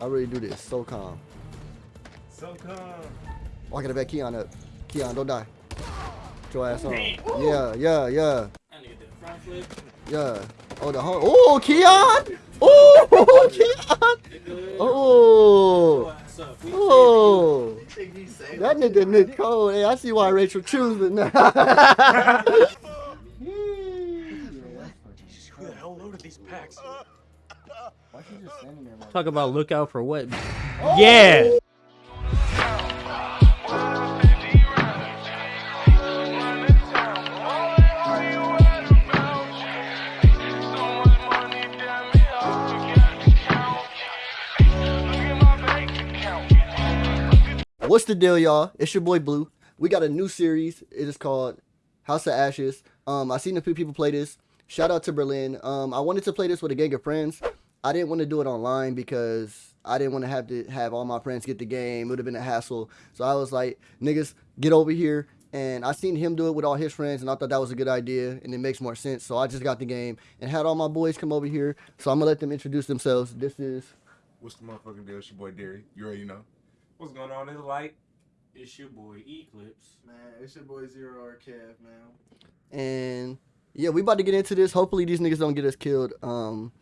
I really do this so calm. So come. Oh, I gotta back Keon up. Keon, don't die. Get your ass on. Yeah, yeah, yeah, I need the front flip. yeah. Oh, the home. Oh, Keon! Oh, Keon! Oh, Ass up. We oh. think he's safe. That nigga Nick Cole. Hey, I see why Rachel choosing now. Who the hell loaded these packs? Talk about look out for what? Yeah. What's the deal, y'all? It's your boy Blue. We got a new series. It is called House of Ashes. Um, I seen a few people play this. Shout out to Berlin. Um, I wanted to play this with a gang of friends. I didn't want to do it online because I didn't want to have to have all my friends get the game. It would have been a hassle. So I was like, niggas, get over here. And I seen him do it with all his friends, and I thought that was a good idea, and it makes more sense. So I just got the game and had all my boys come over here. So I'm gonna let them introduce themselves. This is What's the motherfucking deal? It's your boy Derry. You already know. What's going on? It's light. It's your boy Eclipse. Man, it's your boy Zero or Kev, man. And yeah, we about to get into this. Hopefully these niggas don't get us killed. Um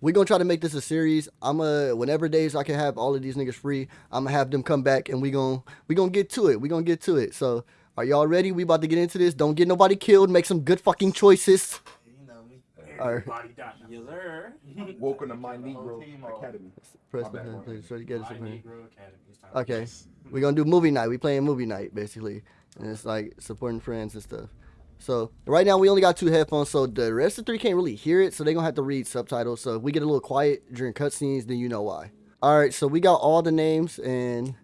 we gonna try to make this a series. I'm a whenever days I can have all of these niggas free, I'm gonna have them come back and we gonna we gonna get to it. We gonna get to it. So are y'all ready? We about to get into this. Don't get nobody killed. Make some good fucking choices. You know me. Alright. Everybody die. Yes, sir. Welcome to my Negro. Academy. Press My the button, please. Try to get us My up here. Negro Academy. Okay. we gonna do movie night. We playing movie night basically, and it's like supporting friends and stuff. So right now we only got two headphones, so the rest of the three can't really hear it, so they gonna have to read subtitles. So if we get a little quiet during cutscenes, then you know why. All right, so we got all the names and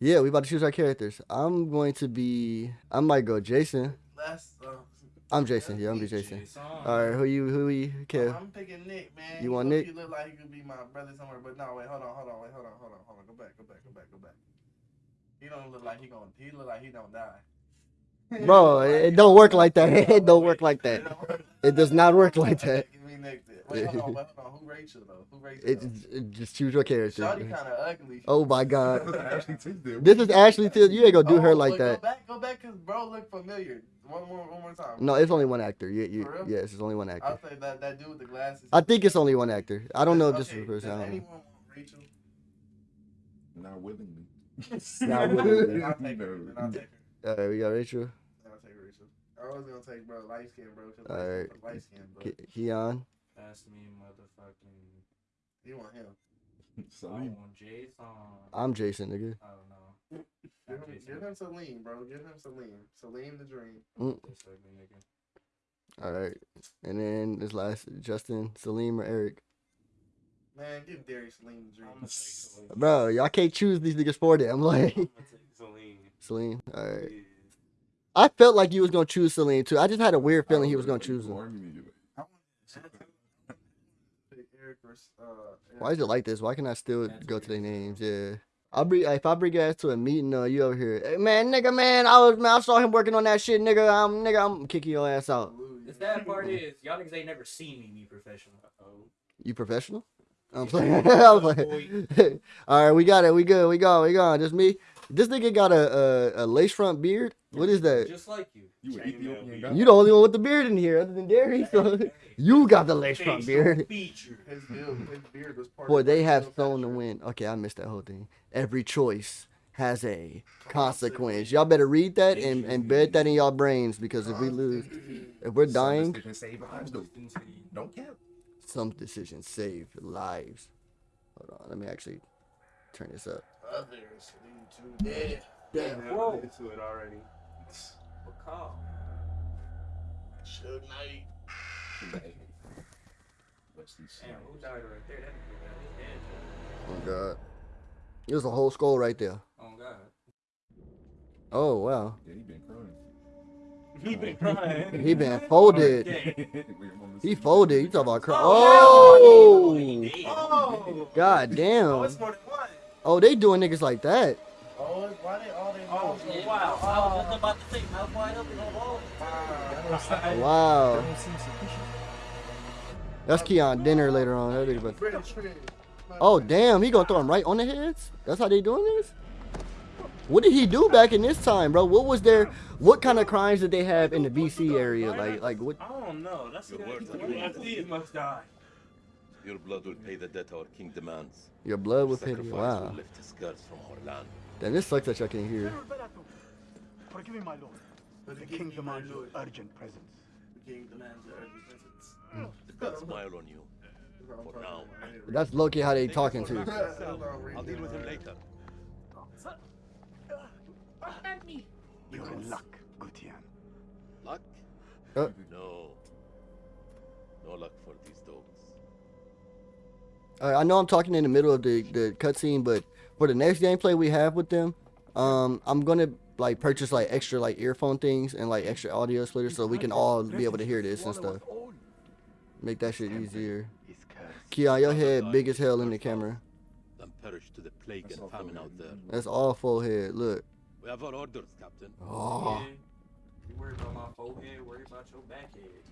yeah, we about to choose our characters. I'm going to be. I might go Jason. That's, uh, I'm Jason. Yeah, I'm be Jason. Jason. All right, who you? Who you? Okay. I'm picking Nick, man. You want Nick? He look like he could be my brother somewhere, but no, wait, hold on, hold on, wait, hold on, hold on, hold on. Go back, go back, go back, go back. He don't look like he gonna. He look like he don't die. Bro, it don't work like that. It don't work like that. It don't work. It does not work like that. Give me Nick. then. Wait, hold on, wait, hold on. Who Rachel though? Who Rachel? It, it just choose your character. Shawty kind of ugly. Oh my god. Ashley Tisdale. This is Ashley Till. You ain't gonna do oh, her Oh, like wait, that. Go back, go back, cause bro look familiar. One more, one more time. No, it's only one actor. You, you, For real? yes, it's only one actor. I'll say that that dude with the glasses. I think it's only one actor. I don't know if this is Okay, the first does time. anyone want Rachel? Not willingly. Not willingly. Then I'll take her. I'll take her. All right, we got Rachel, Then I'll take Rachel. I was gonna take bro light skin, bro. Cause All light right. skin, light skin, bro. Ke- Keon. That's me, motherfucking. You want him? I Salim. want Jason. I'm Jason, nigga. I don't know. Give Not him, Jason. give him Salim, bro. Give him Salim. Salim the dream. Mm. This ugly nigga. All right, and then this last Justin, Salim, or Eric. Man, give Darius Salim the dream. I'm gonna take Celine. Bro, y'all can't choose these niggas for them. Like I'm gonna take Celine. Salim. All right. Yeah. I felt like you was gonna choose Salim too. I just had a weird feeling he was gonna choose him. I want Pick Eric or. Why is it like this? Why can I still go to their names? Yeah. I'll bring if I bring your ass to a meeting, uh, you over here. Hey, man, nigga, man, I was man, I saw him working on that shit, nigga. I'm nigga, I'm kicking your ass out. The sad part is, y'all niggas ain't never seen me be professional. Uh-oh. You professional? I'm playing. I'm playing. All right, we got it. We good. We go. We gone. Just me. This nigga got a a, a lace front beard. What is that? Just like you. You an Ethiopian guy? You the only one with the beard in here, other than Derry. So you got the lace front beard. Feature. His his beard was part Boy, they have build sown the picture. wind. Okay, I missed that whole thing. Every choice has a consequence. Y'all better read that and, and bed that in y'all brains because if we lose, if we're dying, decisions save lives, though. Don't cap. some decisions save lives. Hold on, let me actually turn this up. Others lead to death. Damn, Whoa. whoa. into it already. What call? Suge Knight. What's these? Damn, who died right there? That nigga got his head. Oh god, there's a whole skull right there. Oh god. Oh wow, Yeah, he been crying. He been crying. he been folded. He folded. You talking about cry? Oh, oh! oh, he Oh, god oh, damn. it's more than one. Oh, they doing niggas like that. Oh, why they all they Oh, yeah, wow. wide? I was just about to say, mouth wide open on all. Wow. Wow, that's Keon dinner later on. That nigga about- Oh damn, he gonna throw him right on the heads? That's how they doing this? What did he do back in this time, bro? What was their what kind of crimes did they have in the BC area? Like like what I don't know. That's Your the words are guy. good. He must die. Your blood will pay the debt our king demands. your blood was Sacrifice pity? will Wow. lift his curse from our land. Damn, this sucks that y'all can't hear. Forgive me, my lord. The the king king demands demands your urgent presence. The king demands the urgent presence. The gods smile on you. For now. That's low key how they talking to. I'll deal with him later. You're in luck, Gutian. Luck? Uh. No. No luck for these dogs. Uh, I know I'm talking in the middle of the the cutscene, but for the next gameplay we have with them, um, I'm gonna like purchase like extra like earphone things and like extra audio splitters so we can all be able to hear this and stuff. Make that shit easier. His curse. Keon, your head big as hell in the camera. Then perish to the plague and famine out there. That's all full head. Look. We have our orders, Captain. Oh. Yeah. You worry about my forehead, worry about your back head.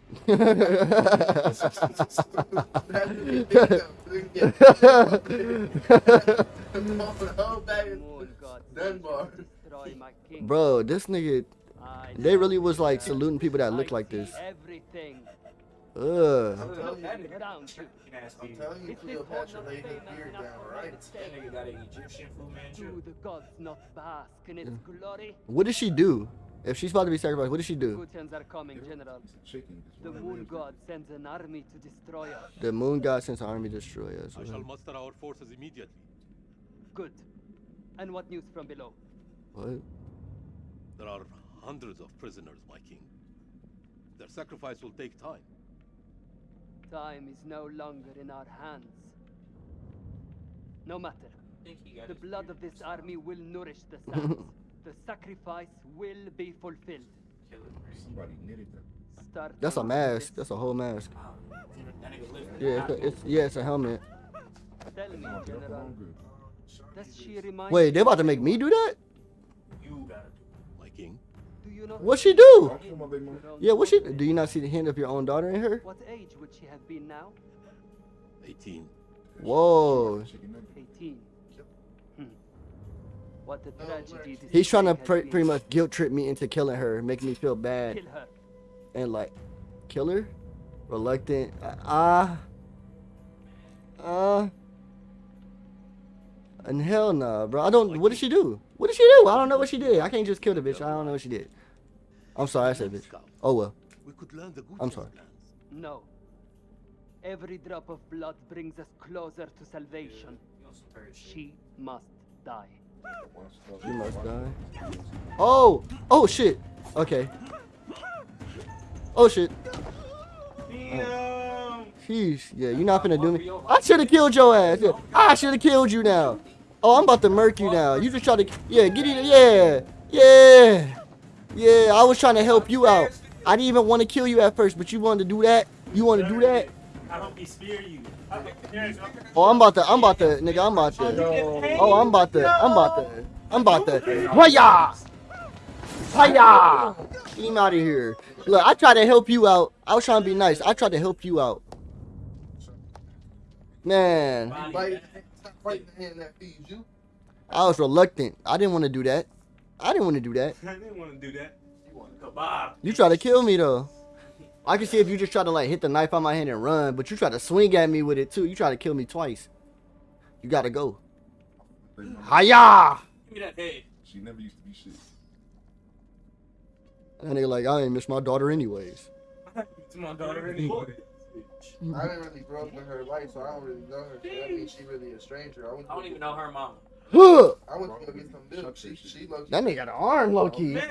Bro, this nigga, they really was like saluting people that look like this. Everything Ugh. I'm telling you, around you. Nasty. I'm telling you, Cleopatra laid his beard down right. That nigga got an Egyptian Fu Manchu. the gods not bask in its glory? What did she do? If she's about to be sacrificed, what does she do? Are coming, General. The moon god sends an army to destroy us. The moon god sends an army to destroy us. I shall muster our forces immediately. Good. And what news from below? What? There are hundreds of prisoners, my king. Their sacrifice will take time. Time is no longer in our hands. No matter. I think he The blood of this army will nourish the sands. the sacrifice will be fulfilled. Somebody knitted them. Start That's a mask. That's a whole mask. Wow. That nigga lifted Yeah, it's, a, it's yeah, it's a helmet. Tell me, General. Does she remind Wait, you they about to make me do that? You gotta do My Do you not What she think do? Yeah, what she? daughter- Do you not see the hand of your own daughter in her? What age would she have been now? 18. Whoa. 18. What a No, tragedy this He's trying to plague has been. pretty much guilt trip me into killing her, make me feel bad, Kill her. and like, kill her. Reluctant. Ah. Uh. And hell nah, bro. I don't. What did she do? What did she do? I don't know what she did. I can't just kill the bitch. I don't know what she did. I'm sorry, I said bitch. Oh well. We could learn the I'm sorry. No. Every drop of blood brings us closer to salvation. You on some bird shit. She must die. She must die. Oh! Oh shit! Okay. Oh shit. Sheesh. Yeah, you're not finna do me. I should have killed your ass. I should have killed you now. Oh, I'm about to murk you now. You just try to. Yeah, get it. Yeah. Yeah. Yeah, I was trying to help you out. I didn't even want to kill you at first, but you wanted to do that? You want to do that? I hope he spear you. Oh, I'm about to. I'm about to. Nigga, I'm about to. Oh, I'm about to. I'm about to. I'm about to. Hiya! Hiya! Get him out of here. Look, I tried to help you out. I was trying to be nice. I tried to help you out. Man, Body Bite, bag. stop biting the hand that feeds you. I was reluctant. I didn't want to do that. I didn't want to do that. I didn't want to do that. You want a kebab. You tried to kill me though. I can see if you just try to like hit the knife on my hand and run, but you try to swing at me with it too. You try to kill me twice. You gotta go. Hiya! Give me that head. She never used to be shit. And they like, I ain't miss my daughter anyways. It's my daughter anyway. I didn't really grow up with her life, so I don't really know her. So that means she really a stranger. I, I don't even know her mama. Huh! I went to go get some milk. She, she looked. That nigga got an arm, low key. Man.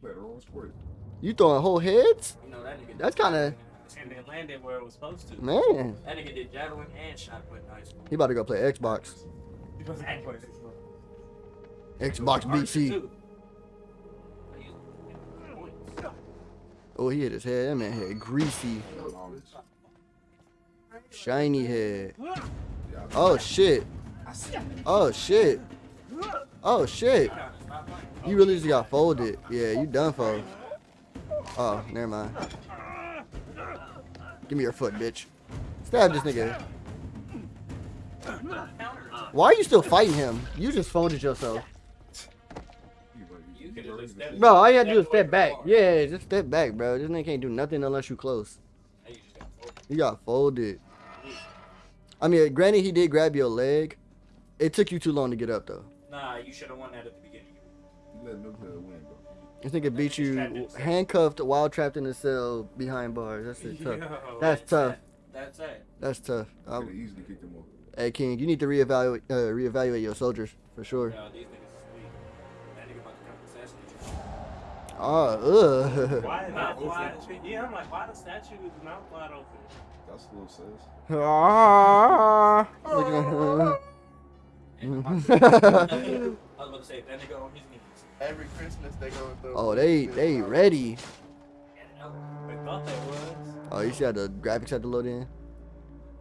Played her own sport. You throwing whole heads? You know that nigga. That's kinda- And then landed where it was supposed to. Man, That nigga did javelin and shot put in high school. he about to go play Xbox. He wasn't gonna play this Xbox BC. Oh, he hit his head. That man had greasy, shiny head. Oh shit. Oh shit. Oh shit. You really just got folded. Yeah, you done for. Oh, never mind. Give me your foot, bitch. Stab this nigga. Why are you still fighting him? You just phoned it yourself. You could at least step Bro, all you gotta do is step back. Yeah, just step back, bro. This nigga can't do nothing unless you close. You got focused. You got folded. I mean, granted, he did grab your leg. It took you too long to get up, though. Nah, you should have won that at the beginning. You Let them win, bro. This nigga beat Trapped you handcuffed while trapped in a cell behind bars. That's it, tough. Yo, That's tough. it. That's it. That's tough. I could easily kick them off. hey, King, you need to reevaluate uh, reevaluate your soldiers for sure. Yo, these niggas is sweet. That nigga about to come assassinate you. Oh, ugh. Why Mouth wide. Yeah, I'm like, why the statue is mouth wide open? That's a little sus. Ah. Look at And I'm about to- I was about to say, that nigga on his knees. Every Christmas they go and throw. Oh, they they ready. They thought that was. Oh, you see how the graphics had to load in?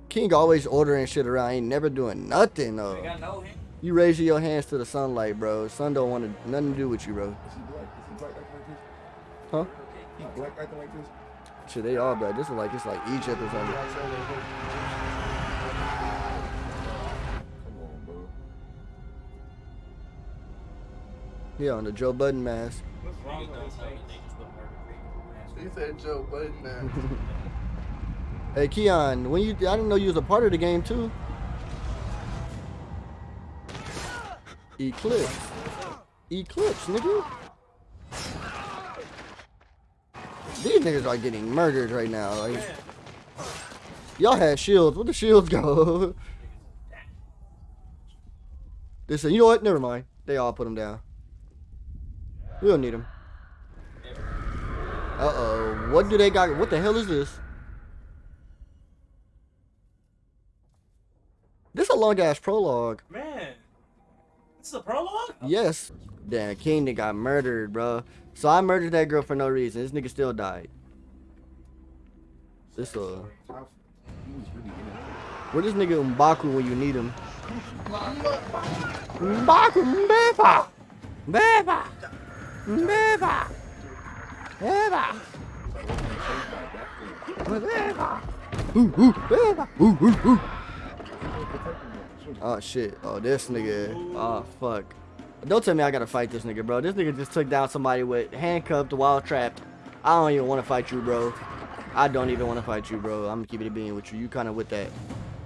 King always ordering shit around. Ain't never doing nothing though. got no hand. You raising your hands to the sunlight, bro. Sun don't want to nothing to do with you, bro. Is he black? Is he black acting like this? Huh? He black acting like this? Shit, they all black. This is like it's like Egypt or something. Yeah, on the Joe Budden mask. What's wrong with don't his know face? that niggas look murder He said Joe Budden now. Hey, Keon, when you I didn't know you was a part of the game too. Eclipse. Eclipse, nigga. These niggas are getting murdered right now. Like, y'all had shields. Where the shields go? they said, you know what? Never mind. They all put them down. We don't need them. Uh oh. What do they got? What the hell is this? This a long ass prologue. Man, this is a prologue? Yes. Damn, King that got murdered, bro. So I murdered that girl for no reason. This nigga still died. This uh, He was really in it. where this nigga Mbaku when you need him? Mbaku, Mbeba, Mbeba, Mbeba, Mbeba, Mbeba. Ooh, ooh, Mbeba, ooh, ooh, ooh. Oh shit. Oh this nigga. Oh fuck. Don't tell me I gotta fight this nigga, bro. This nigga just took down somebody with handcuffed wild trapped. I don't even want to fight you, bro. I don't even want to fight you, bro. I'm gonna keep it being with you. You kind of with that.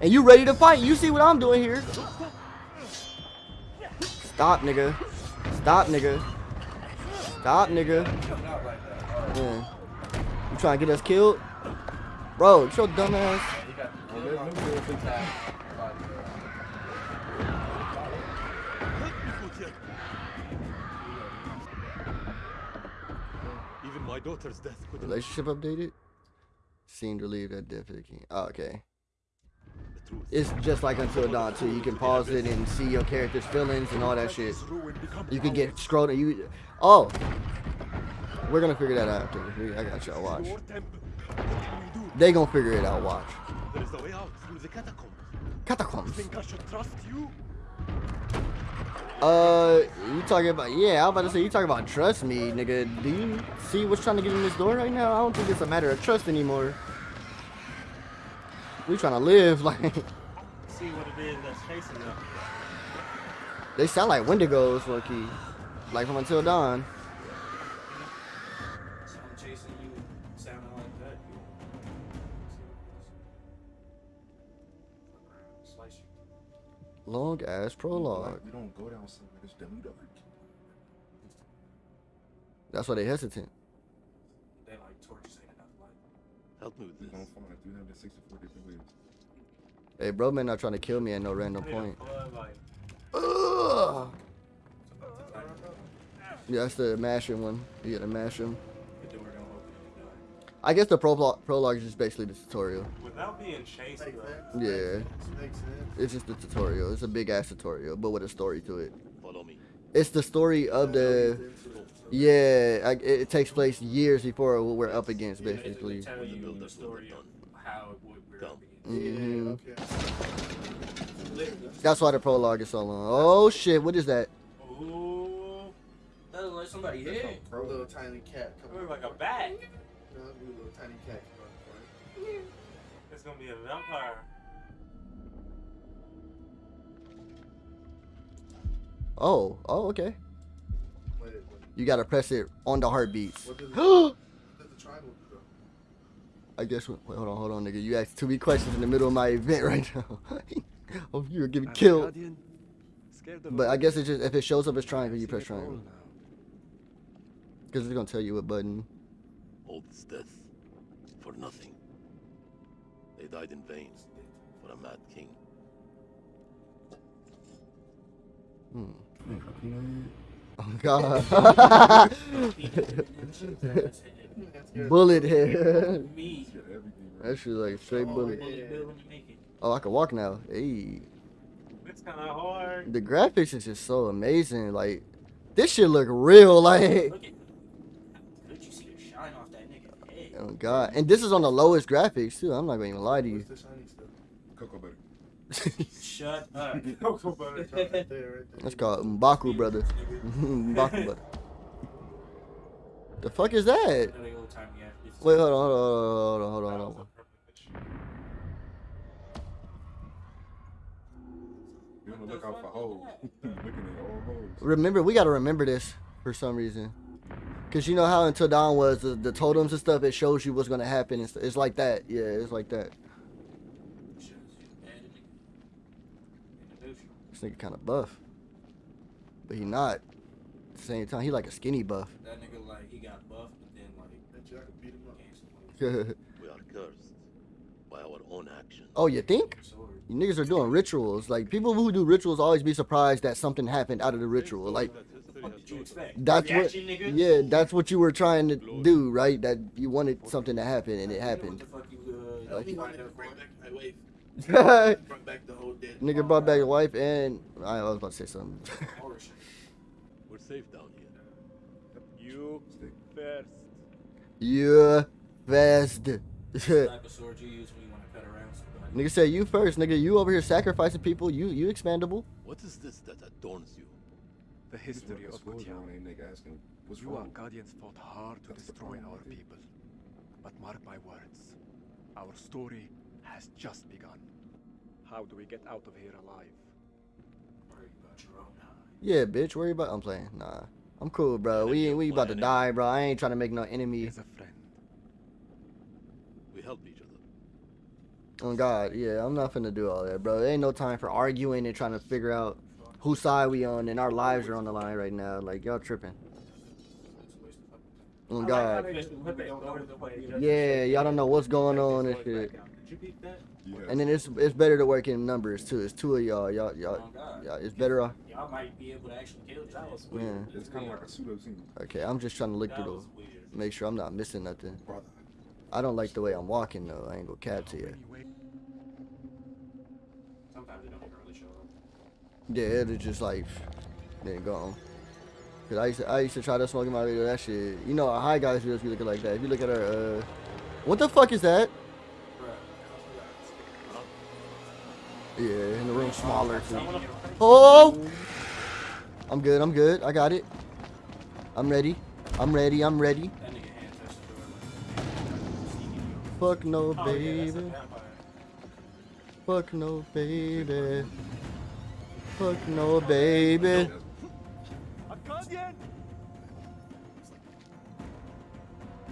And you ready to fight? You see what I'm doing here? Stop, nigga. Stop, nigga. Stop, nigga. Not like that. Yeah. You trying to get us killed? Bro, get your dumb ass. He got the kill let on him the do it. attack. Body, Even my daughter's death could Relationship updated? Seemed relieved at death of the king. Oh, okay. It's just like Until Dawn too. You can pause it and see your character's feelings and all that shit. You can get scrolled. You oh, we're gonna figure that out after. I got y'all watch. They gonna figure it out. Watch. There is a way out the catacombs. Catacombs. Think I should trust you? Uh, you talking about? Yeah, I'm about to say you talking about trust me, nigga. Do you see what's trying to get in this door right now? I don't think it's a matter of trust anymore. We trying to live like. See what it is that's chasing them. They sound like Wendigos, low key. Like from Until Dawn. So I'm chasing you, sounding like that. You slice you. Long ass prologue. We don't go down somewhere that's dummy dark. That's why they hesitant. They like torches ain't enough light. Help me with We this. gonna find 364 different ways. Hey, bro, man, not trying to kill me at no random I need a point. Ugh. Yeah, that's the mashing one. You gotta mash him. The door don't open and you die. I guess the prologue, prologue is just basically the tutorial. Without being chased, though. Yeah, Makes sense. it's just the tutorial. It's a big ass tutorial, but with a story to it. Follow me. It's the story of the. Yeah, I, it, it takes place years before what we're up against, They basically. tell When the you the builders will story be of done. how it would we're Come. up against. hmm Yeah, okay. That's why the prologue is so long. Oh shit, what is that? Ooh. That look like somebody hit. A little tiny cat It coming. looks like a bat. No, a little tiny cat. coming. It's gonna be a vampire. Oh, oh, okay. Wait, wait. You gotta press it on the heartbeats. What does it, I what does the triangle do? though? guess. Wait, hold on, hold on, nigga. You asked too many questions in the middle of my event right now. oh, you're getting killed. But I guess it's just if it shows up as triangle, you press triangle. Because it's gonna tell you what button. All this death for nothing. They died in vain for a mad king. Hmm. Oh god. bullet head. Me. that shit like straight oh, bullet. Bullet bill when you make it. Oh, I can walk now. Hey. It's kind of hard. The graphics is just so amazing. Like, this shit look real. Like, Look at. Good, you see the shine off that nigga head. oh god. And this is on the lowest graphics too. I'm not gonna even lie to you. What's the shiny stuff? Cocoa butter. Shut up. Cocoa butter. Right there, right there. That's called Mbaku, brother. Mbaku, brother. The fuck is that? Another old time you have to- Wait, hold on, hold on, hold on, hold on, hold on. You wanna look out for holes. Looking at all holes. Remember, we gotta remember this for some reason. Cause you know how until dawn was the, the totems and stuff, it shows you what's gonna happen. It's, it's like that. Yeah, it's like that. Shows you bad in the- in the neutral. This nigga kind of buff, but he not. At the same time, he like a skinny buff. That nigga like he got buffed, but then like Bet you I could beat him up. gained some weight. We are cursed by our own actions. oh, you think? You niggas are doing rituals. Like people who do rituals always be surprised that something happened out of the ritual. Like That history What has did you no expect? that's what. Yeah, that's what you were trying to do, right? That you wanted something to happen and it happened. What the fuck you, uh, Like- you He wind wanted to up bring for? back my wife. Nigga Brought back the whole dead. brought back a wife and I was about to say something. Horror. We're safe down here. You first. you fast. What's type of sword you use when you want to cut around somebody? Nigga said you first, nigga. You over here sacrificing people. You you expandable. What is this that adorns you? The history History of swords Gutian. on nigga asking You our wrong. guardians fought hard to That's destroy problem our people. But mark my words, our story has just begun. How do we get out of here alive? Worry about your own eye. Yeah, bitch. Worry about. I'm playing. Nah, I'm cool, bro. We ain't we about to die, bro. I ain't trying to make no enemy. As a friend, We help each other. Oh God, yeah. I'm not finna do all that, bro. There ain't no time for arguing and trying to figure out whose side we on, and our lives are on the line right now. Like y'all tripping. It's a waste of fucking time. Oh God. like how they put that over the way. Yeah, y'all don't know what's going on and shit. Did you peep that? Yeah. And then it's it's better to work in numbers too. It's two of y'all. Y'all y'all. Oh, y'all it's better off. Y'all might be able to actually kill this. That Yeah. It's kind of like a pseudo scene. Okay, I'm just trying to look through was the. Make sure I'm not missing nothing. Brother. I don't like the way I'm walking though. I ain't gonna cap to you. Sometimes they don't really show up. Yeah, it's just like then gone. Cause I used to, I used to try to smoke in my video. That shit. You know, our high guys videos be looking like that. If you look at our uh, what the fuck is that? Yeah, in the room smaller too. Oh! I'm good. I'm good. I got it. I'm ready. I'm ready. I'm ready. Fuck no, Oh, yeah, that's a baby. vampire. Fuck no, baby. Fuck no, baby.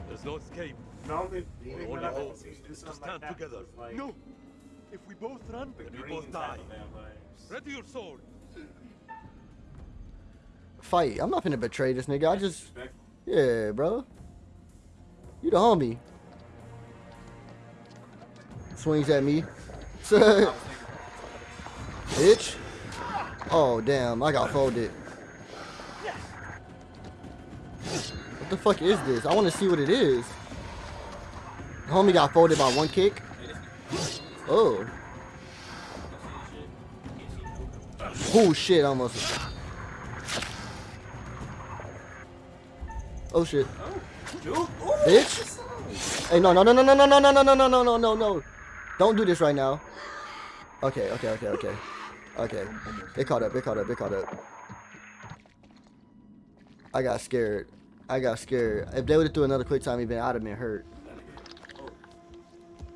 There's no escape. No, they, We they only went up hope and to stand like together. Like, no! If we both run, the Then we both die. type. Ready your sword. Fight. I'm not gonna betray this nigga. I just, yeah, bro. You the homie. Swings at me. Bitch. Oh, damn. I got folded. What the fuck is this? I want to see what it is. Homie got folded by one kick. Oh. Oh shit, almost. Oh shit. Bitch. Hey, no, no, no, no, no, no, no, no, no, no, no, no, no, no, no. Don't do this right now. Okay, okay, okay, okay. Okay. It caught up, it caught up, it caught up. I got scared. I got scared. If they would have threw another quick time event, I'd have been hurt.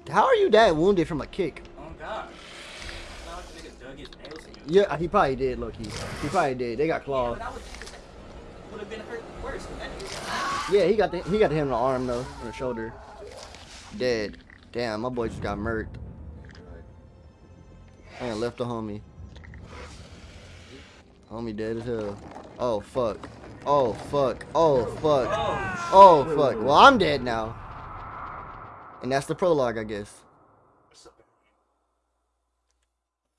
How are you that wounded from a kick? Oh God. Knocked nigga dug his nails in. Yeah, he probably did, look. He, probably did. They got Yeah, claws. but I would think that would have been hurt worse. 'cause That nigga. Yeah, he got the, he got him in the arm though, on the shoulder. Dead. Damn, my boy just got murked. And left the homie. Homie dead as hell. Oh fuck. Oh fuck. Oh fuck. Oh fuck. Well, I'm dead now. And that's the prologue, I guess.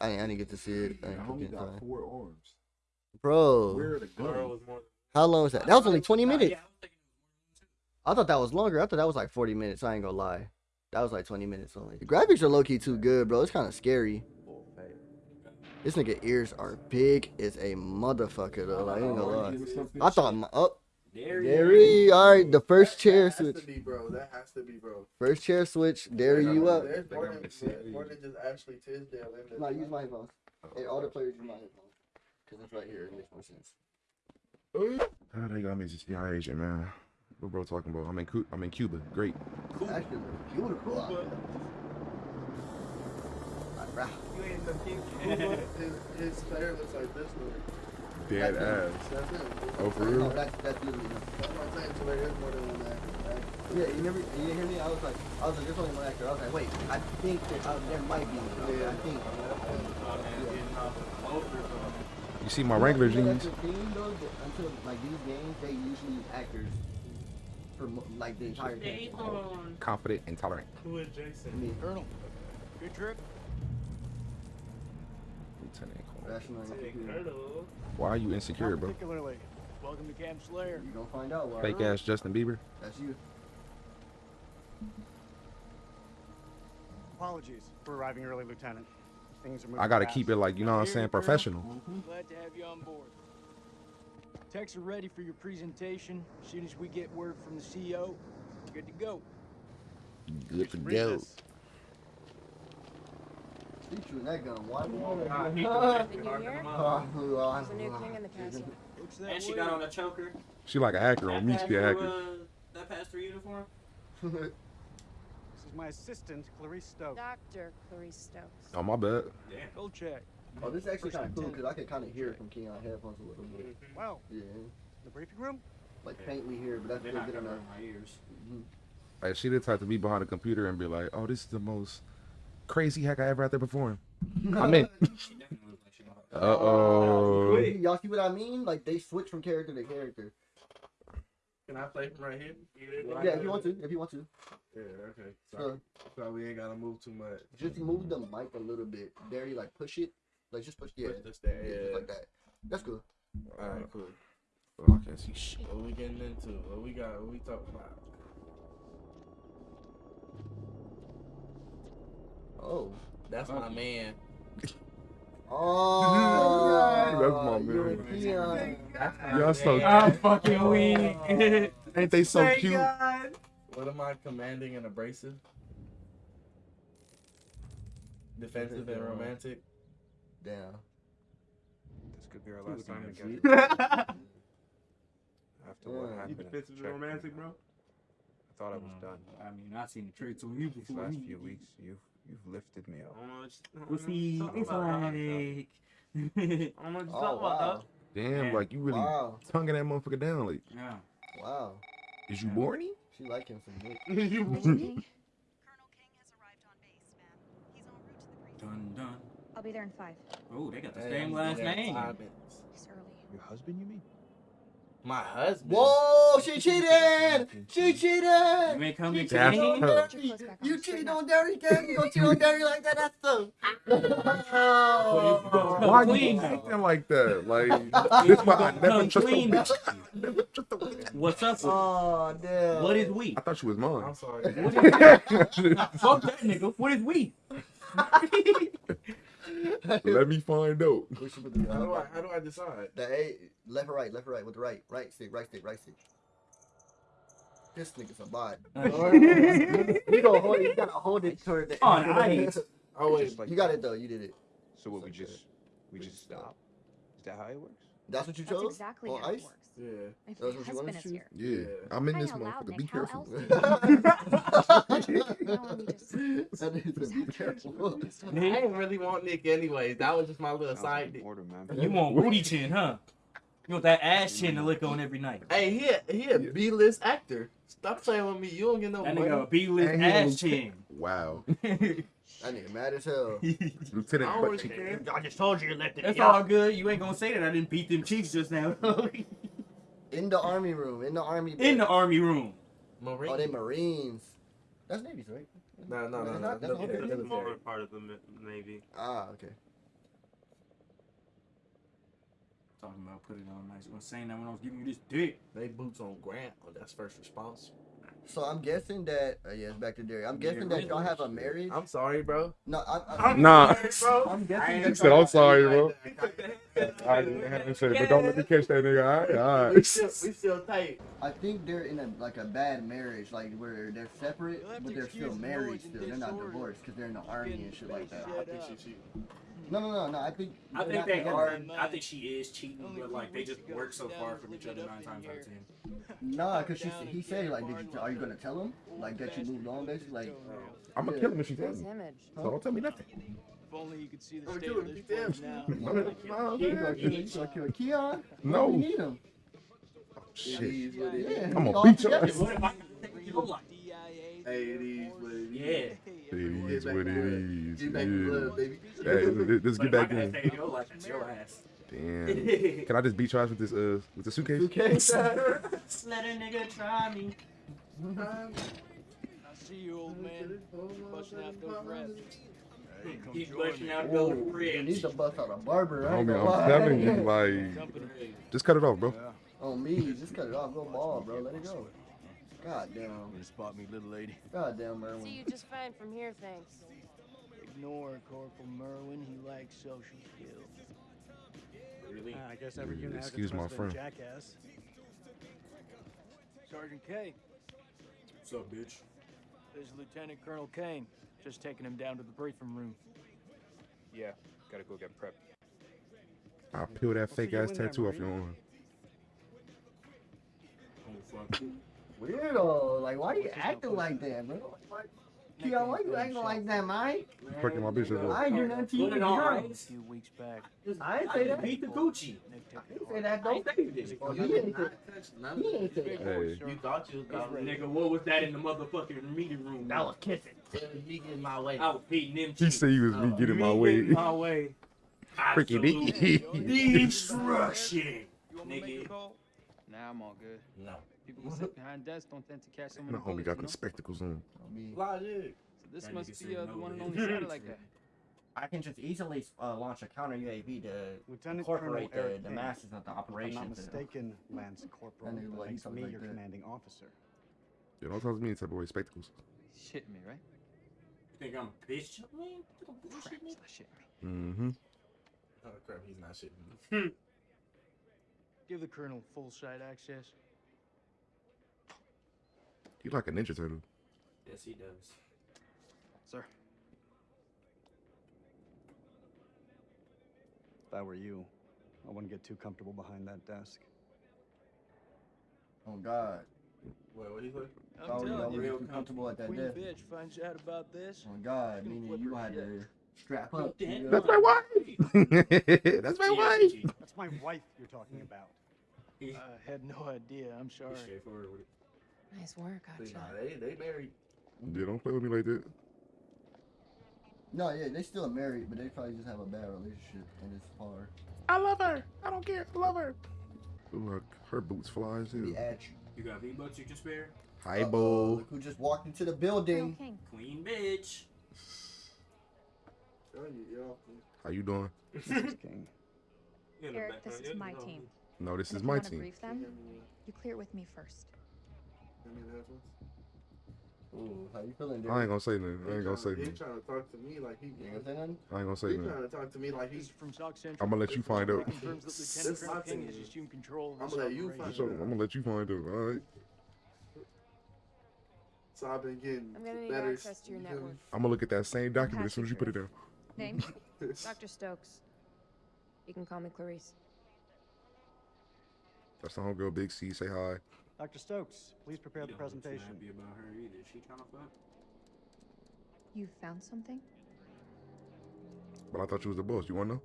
I didn't, I didn't get to see it. I didn't Homie got time. four arms. Bro, Where are the guns? how long was that? That was only 20 minutes. yeah, I was thinking I thought that was longer. I thought that was like 40 minutes. I ain't gonna lie. That was like 20 minutes only. The graphics are low key too good, bro. It's kind of scary. This nigga ears are big as a motherfucker though. Like, I ain't gonna lie. I thought my up. There Derry, all right. The first chair That has switch. to be, bro. That has to be, bro. First chair switch. Derry, you up? There's more than, gonna see it. more than just Ashley Tisdale in this. No, use my headphones. Hey, all the players use my headphones. Cause it's right here. It makes more sense. How they got me to see high agent, man? What bro talking about? I'm in Cu- I'm in Cuba. Great. Actually, Cuba. out there. Like, rah. You ain't the king. his, his hair looks like this, though. Dead That's him. ass. That's him. Oh, for No, real? that's that's literally him. That's what I'm saying. So there is more than one actor. Right? Yeah, you never, you didn't hear me? I was like, I was like, there's only one actor. I was like, wait, I think that uh, there might be. Yeah, I think. You see my regular You jeans? the thing, though, that until like these games, they usually use actors for like the entire game. Confident and tolerant. Who is Jason? Me, Colonel, good trip. Lieutenant rational and Hey, computer. Colonel. Why are you insecure, bro? particularly. Welcome to Camp Slayer. You gonna find out. Why. Fake ass Justin Bieber. That's you. Apologies for arriving early, Lieutenant. Things are moving I gotta fast. keep it like you know what I'm Here, saying, Colonel. professional. Glad to have you on board. Techs are ready for your presentation. As soon as we get word from the CEO, good to go. Good to go. this. He that gun. Why? The new year? There's There's a new king in the castle. And she got on a choker. She like an actor on me. That She an pass actor. uh, That passed through uniform. This is my assistant, Clarice Stokes. Dr. Clarice Stokes. Oh my bad. Damn. Go check. Oh, this is actually kind of cool because I can kind of hear it from Keon headphones a little bit. Wow. Yeah, the briefing room? like faintly here, but that's They're still not good enough. covering my ears. Like she the type to be behind a computer and be like, "Oh, this is the most crazy hack I ever had to perform." I'm in. She definitely looks like she know how Uh to- oh. Y'all see what I mean? Like they switch from character to character. Can I play from right here? Yeah, if you want to, if you want to. Yeah, okay. So, So so we ain't gotta move too much. just move the mic a little bit. Very like push it. Like just push yeah. Push this there, yeah, yeah. just like that. That's cool. Alright, cool. Oh, I can't see shit. What we getting into? What we got? What we talking about? Oh. That's my man. Oh, That's my man. and Keon. Y'all so cute. I'm fucking weak. Ain't they so Thank cute? God. What am I commanding and abrasive? Defensive and romantic. Damn. This could be our last time Sweet. together. After what Yeah. happened You at defensive and romantic, bro? I thought I was mm. done. I mean, I've seen the tricks on you These last few weeks, you've you've lifted me up. I don't know what you- I don't What's know what he? you talking It's like. I don't know what you Oh talking about, wow. Damn, Yeah. like you really Wow. tonguing that motherfucker down. Like, Yeah. Wow. is you Yeah. borny? She like him some dick. Colonel King has arrived on base, ma'am. He's en route to the briefing. Dun dun. I'll be there in five. Oh, they got the Hey, same last name. five minutes. It's early. Your husband, you mean? My husband. Whoa, she cheated! She cheated! You ain't come to She cheated That's on tough. Put Derry! clothes back on. You Straighten cheated on Derry, Cam? You gonna cheat on Derry like that? That's the. Come Why clean you acting like that? Like, this why I never Come trust a clean. bitch. I never trust a bitch. What's up? with Oh, damn. What is we? I thought she was mine. I'm sorry. Fuck that nigga. What is we? Let me find out. We should put the- How do I? How do I decide? The A, left or right, left or right, with the right, right stick, right stick, right stick. This nigga's a bot. you gonna hold it, you gotta hold it toward the On ice. Oh wait. Just like You got it though, you did it. So what? We just we just stop. Is that how it works? That's what you That's chose? exactly On how it ice? works. Yeah. If That's your what you husband wanted is to here. Yeah, Yeah. I'm in Crying this motherfucker. Be careful. else do you- No, let me just- That nigga said, be careful. I didn't really want Nick anyways. That was just my little side like dick. order. You want booty chin, huh? You want that ass chin to lick on every night. Hey, he a, he a B-list actor. Stop playing with me. You don't get no That money. nigga a B-list And he ass chin. Wow. That nigga mad as hell. Lieutenant I don't Butt really Cheek. care. I just told you you left it. That's all good. You ain't gonna say that I didn't beat them cheeks just now. In the army room. In the army. In the army room. Marine. Oh, they Marines. That's Navy's, right? No, no, no, That's no. not- that's no, not no, okay. no, no. more part of the Navy. Ah, okay. Talking about put it on nice. I was saying that when I was giving you this dick. They boots on Grant. Oh, that's first response. So I'm guessing that. Uh, yeah, it's back to Derry. I'm guessing that y'all have a marriage. I'm sorry, bro. No, I'm. I'm, Nah. I'm guessing He said, I'm sorry, bro. I didn't have to say it, but don't let me catch that nigga. All right, all that. we still, we still tight. I think they're in a like a bad marriage, like where they're separate, but they're still married still. They're not divorced because they're in the army and shit like that. I think she cheating. No, no, no, no. I think. I think they together. are. I think she is cheating, but like they just work so far from each other nine times out of ten. Nah, cause she he said like, did you, are you gonna tell him like that you moved on, basically? Like, I'm gonna Yeah. kill him if she tells His me. So don't tell me nothing. If only you could see the Oh, state dude, of this place now. No, no, gonna kill, you Keon? No. You need him. Oh, shit. It is what it Yeah. I'm gonna beat your ass. What if I think you look? Hey, it is what it is. Yeah. It is what it is. Get back to blood, Yeah. baby. Hey, let's- let's get back in. your life, it's your ass. Damn. Can I just beat your ass with this uh with the suitcase? Okay. Let a nigga try me. I see you, old man. Busting out those raps. Hey, come He's join busting me. out Whoa, those you ribs. need to bust out a barber. I ain't Homie. I'm telling you, like, just cut it off, bro. On me, just cut it off. Go ball, bro. Let it go. God damn. You spot me, little lady. God damn, Merwin. See Merwin. you just fine from here, thanks. Ignore Corporal Merwin. He lacks social skills. Really? I guess every unit has Excuse my friend. jackass. Sergeant Kay. What's up, bitch? This is Lieutenant Colonel Kane. Just taking him down to the briefing room. Yeah, gotta go get prepped. I'll peel that fake ass tattoo off your Marine. arm. Oh, fuck. Weirdo. Like, why are you acting like that, bro? Like, Keon, why you acting like that, Mike? Fucking my bitch as I well. ain't do nothing to you. Put it on girl. A few weeks back, I ain't I say that. beat the Gucci. Nick I didn't say hard. that, I though. ain't say you did. Oh, You you didn't didn't say touch none He of ain't say it. that. Hey, You thought you was going Nigga, what was that in the motherfucking meeting room? That was kissing. He getting my way. I was beating them he cheeks. said he was oh. me getting my way. My way. Freaky Absolute dicky. Destruction. You want me to make Nigga. a? Nah, I'm all good. No. People who sit behind desks don't tend to catch so many My homie got you them spectacles on. Logic. So this That must be uh, the one and way. only satellite guy. I can just easily uh, launch a counter UAV to Lieutenant incorporate Colonel the, Eric the King. masses of the If I'm operation. not to- mistaken, Lance Corporal, That nigga like makes me like your that. commanding officer. Yeah, don't talk to me in type of way spectacles. Shit me, right? You think I'm bitch? Man, you think I'm Crap, bullshit, it's not shit me. Mm-hmm. Oh crap, he's not shitting. Give the colonel full site access. You like a ninja turtle. Yes, he does. Sir. If I were you, I wouldn't get too comfortable behind that desk. Oh, God. Wait, what he say? I'm Oh, you telling don't you, real comfortable at that Queen desk. bitch finds out about this. Oh, God. Gonna Meaning you her gonna have shit. to strap up. Damn. nigga. That's my wife. That's my wife. That's my wife you're talking about. He- I had no idea. I'm sorry. He's straightforward with it. Nice work, See, Gotcha. nah, they they married. Yeah, don't play with me like that. No, yeah, they still married, but they probably just have a bad relationship and it's far. I love her. I don't care. I love her. Ooh, her, her boots fly too. Be hell. at you. You got V-Bucks you can spare? Hi, Uh-oh, bo. Look who just walked into the building. King. Queen bitch. Tell you. How you doing? Mrs. King. Eric, this uh, is my team. No, this And is my team. brief them, you clear it with me first. Ooh, how you feeling, dude? I ain't gonna say nothing. I ain't gonna say He nothing. trying to talk to me like he. You ain't gonna say nothing? I ain't gonna say He nothing. trying to talk to me like he's. from Sock Central. I'm gonna let you find out. Confirms that Lieutenant Colonel King has assumed control of I'ma let you find So, I'm gonna let you find out. All right. So I've been getting I'm gonna need better. access to your you feel me? network. I'm gonna look at that same document as soon as you put it down. Name? Dr. Stokes. You can call me Clarice. That's the homegirl, Big C. Say hi. Dr. Stokes, please prepare the You don't presentation. happy about her either. Is she trying to fuck? You found something? But I thought you was the boss. You wanna know?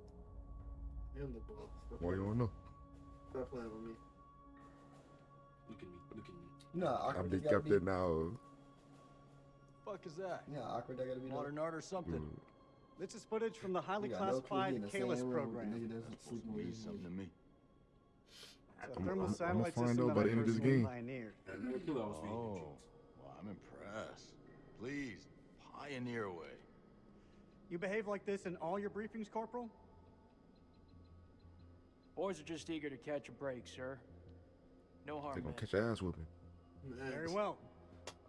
Him the boss. Stop Why you wanna know? Stop playing with me. Look at me. Look at me. You know I awkward be that gotta kept be. it now. Fuck is that? You know how awkward that gotta be. though? Modern art or something? Mm. This is footage from the highly You no clue he in classified the Kalis room with the program. nigga that's sleeping with Something to me. It's a I'm- thermal I'm- I'ma find system out by the end of this game. pioneered. I never knew I was being Oh, well, I'm impressed. Please, pioneer away. You behave like this in all your briefings, Corporal? Boys are just eager to catch a break, sir. No harm They're gonna catch your ass whooping. Very well.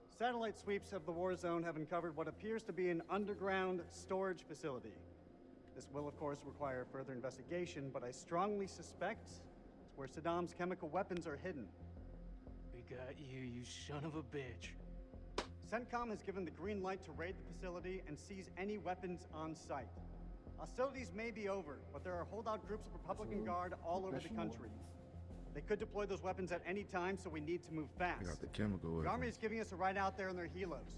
Satellite sweeps of the war zone have uncovered what appears to be an underground storage facility. This will, of course, require further investigation, but I strongly suspect it's where Saddam's chemical weapons are hidden. We got you, you son of a bitch. CENTCOM has given the green light to raid the facility and seize any weapons on site. Hostilities may be over, but there are holdout groups of Republican Guard all over the country. They could deploy those weapons at any time, so we need to move fast. Got the chemical The. Army is giving us a ride out there in their helos.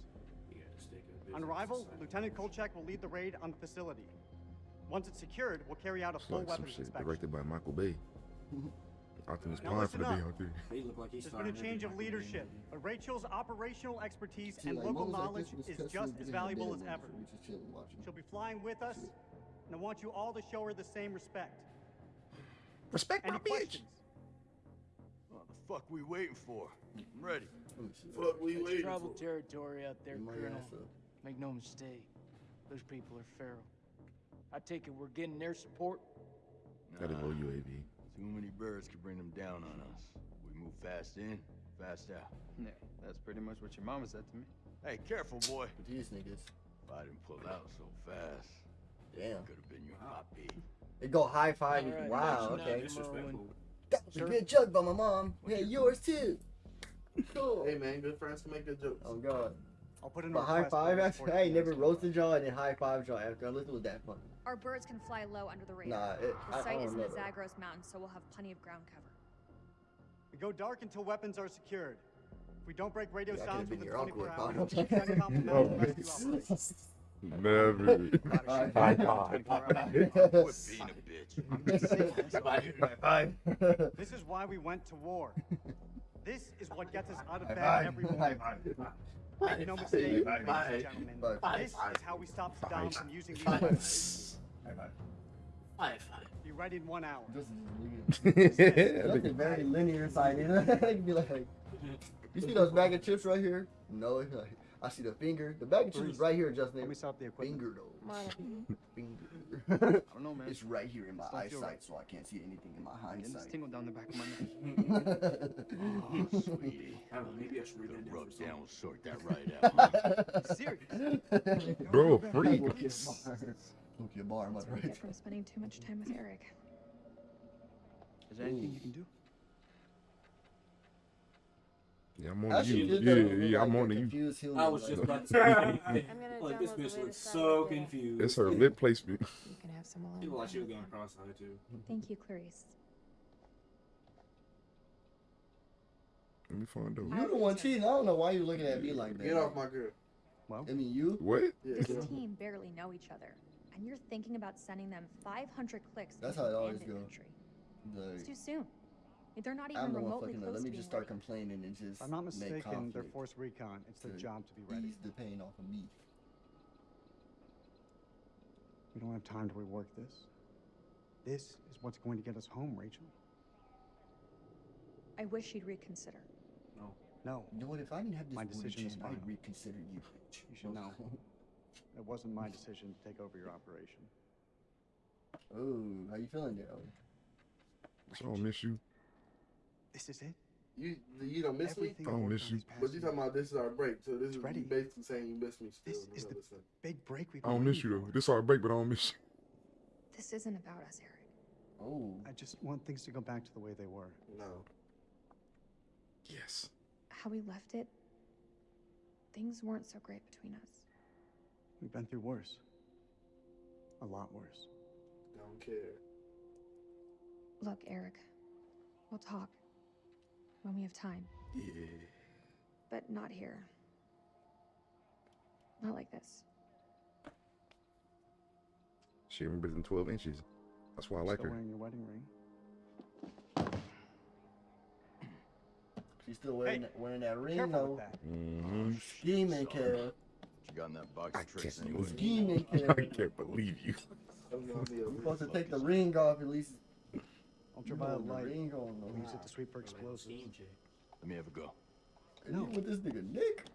You gotta stick a On arrival. Lieutenant Kolchak will lead the raid on the facility. Once it's secured, we'll carry out a It's full like weapons inspection. directed by Michael Bay. Optimus Now Prime listen finna be up. out there. They look like he's There's been a change of every Michael Bay leadership, but Rachel's operational expertise and local knowledge is just as valuable as ever. We just chilling watching. She'll be flying with us, and I want you all to show her the same respect. Respect Any my bitch. What the fuck we waiting for? I'm ready. Fuck, we It's waiting troubled for. territory out there, Colonel. Make no mistake. Those people are feral. I take it we're getting their support. That is Nah, OUAV. Too many birds could bring them down on us. We move fast in, fast out. Yeah, that's pretty much what your mama said to me. Hey, careful, boy. These niggas. If I didn't pull out so fast, Damn. could have been your puppy. They go high five. All right, wow. Okay. Disrespectful. That was Sir? a good joke by my mom. Yeah, yours too. Cool. Hey man, good friends can make good jokes. Oh god. I'll put in a But high five your after support I never the roasted y'all and then high five y'all after. Unless it was that fun. Our birds can fly low under the radar. Nah, it, the I, I site don't is in the. Zagros Mountains, so we'll have plenty of ground cover. We go dark until weapons are secured. If we don't break radio Yeah, I sounds could've been within your 24 uncle, hours, Connor. CENTCOM will mount a rescue operation. Never. High High five. Quit being a bitch. Five. This is why we went to war. This is what gets us out of High bed five. every High morning. Five. Make no mistake, ladies and gentlemen. This is how we stop Saddam from using these Five. weapons. High five. High five. Be ready in one hour. Justin is linear. Justin very linear sighted. He'd be like, you see those bag of chips right here? No, I see the finger. The bag of chips is right here, Justin. Let me stop the equipment. Finger though. Finger. I don't know, man. It's right here in my Just eyesight, right. so I can't see anything in my Getting this hindsight. tingle down the back of my neck. Oh, sweetie. I don't know. Maybe I should read Gonna that down. rub for down, something. sort that right out. Serious? Bro, freak. Look at bar. Look at bar, am I That's what we right? get from spending too much time with Eric. Is there anything you can do? Yeah, I'm on Actually, you. just Yeah, that yeah, I'm on you. I was like- just about to say. Like this bitch looks so update. confused. It's her lip placement. You can have some alone. People like she was going cross-eyed too. Thank you, Clarice. Let me find out. You're the one cheating. I don't know why you're looking at me like that. Get off my girl. Well, I mean, you. What? This get team barely know each other, and you're thinking about sending them 500 clicks That's how it always abandoned go. It's too soon. They're not even I'm the one remotely fucking. close Let me just start ready. complaining and just if I'm not make mistaken, they're conflict force recon. It's their job to be ready. ease the pain off of me. We don't have time to rework this. This is what's going to get us home, Rachel. I wish you'd reconsider. No, No. You know what? If I didn't have this My decision is chain, I'd final. reconsider you. you should know. It wasn't my decision to take over your operation. Oh, how you feeling there? Owen? I don't miss you. This is it. You you don't miss me. Everything I don't miss you. But you talking about this is our break, so this It's is ready. basically saying you miss me still. This is the listen. big break we've I don't miss you though. for. This our break, but I don't miss you. This isn't about us, Eric. Oh, I just want things to go back to the way they were. No. Yes. How we left it, things weren't so great between us. We've been through worse. A lot worse. Don't care. Look, Eric, we'll talk. When we have time. Yeah. But not here. Not like this. She remembers in 12 inches. That's why I like Still her. wearing your wedding ring. She's still wearing, that, wearing that ring careful with though. that. Mm-hmm. Scheming, Kev. You got in that box of tricks can't anyway. Scheming, I can't believe you. You're supposed to take the ring off at least. Ultraviolet the light. ring on though. Use it to sweep for explosives. Let me have a go. Is you with this nigga Nick?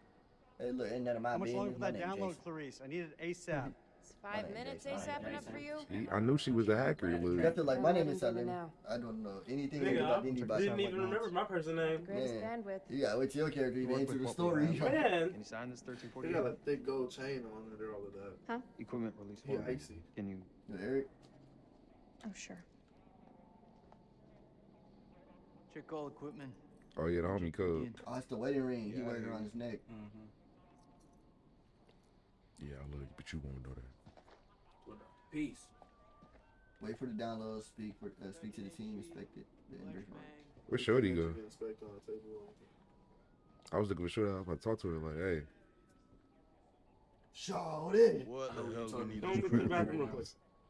Hey, look, ain't none of my How much business. longer for My that name download, Jason. Clarice? I need it ASAP. Is five minutes ASAP enough for you? See, I knew she was a hacker, You Lou. have to like, my name is and Salim. I don't know anything Nigga, about I anybody. didn't even remember my person name. Greatest Yeah. bandwidth. You gotta wait till your character even Work enter the story. Man, Can you sign this They 1348? got a thick gold chain on under all of that. Huh? Equipment release Yeah, form. icy. Can you Eric, Oh, sure. Check all equipment. Oh, yeah, the homie cub. oh, it's the wedding ring. He Yeah, wears it around his neck. Mm-hmm. Yeah, I love you, but you won't know that. Peace. Wait for the download. Speak for uh, speak to the team. Respect it. Then bring it on. Where's Shorty go? You can inspect on the table. I was looking for Shorty. I was about to talk to her, like, hey. Shorty. What the hell do we need Don't to go do to the bathroom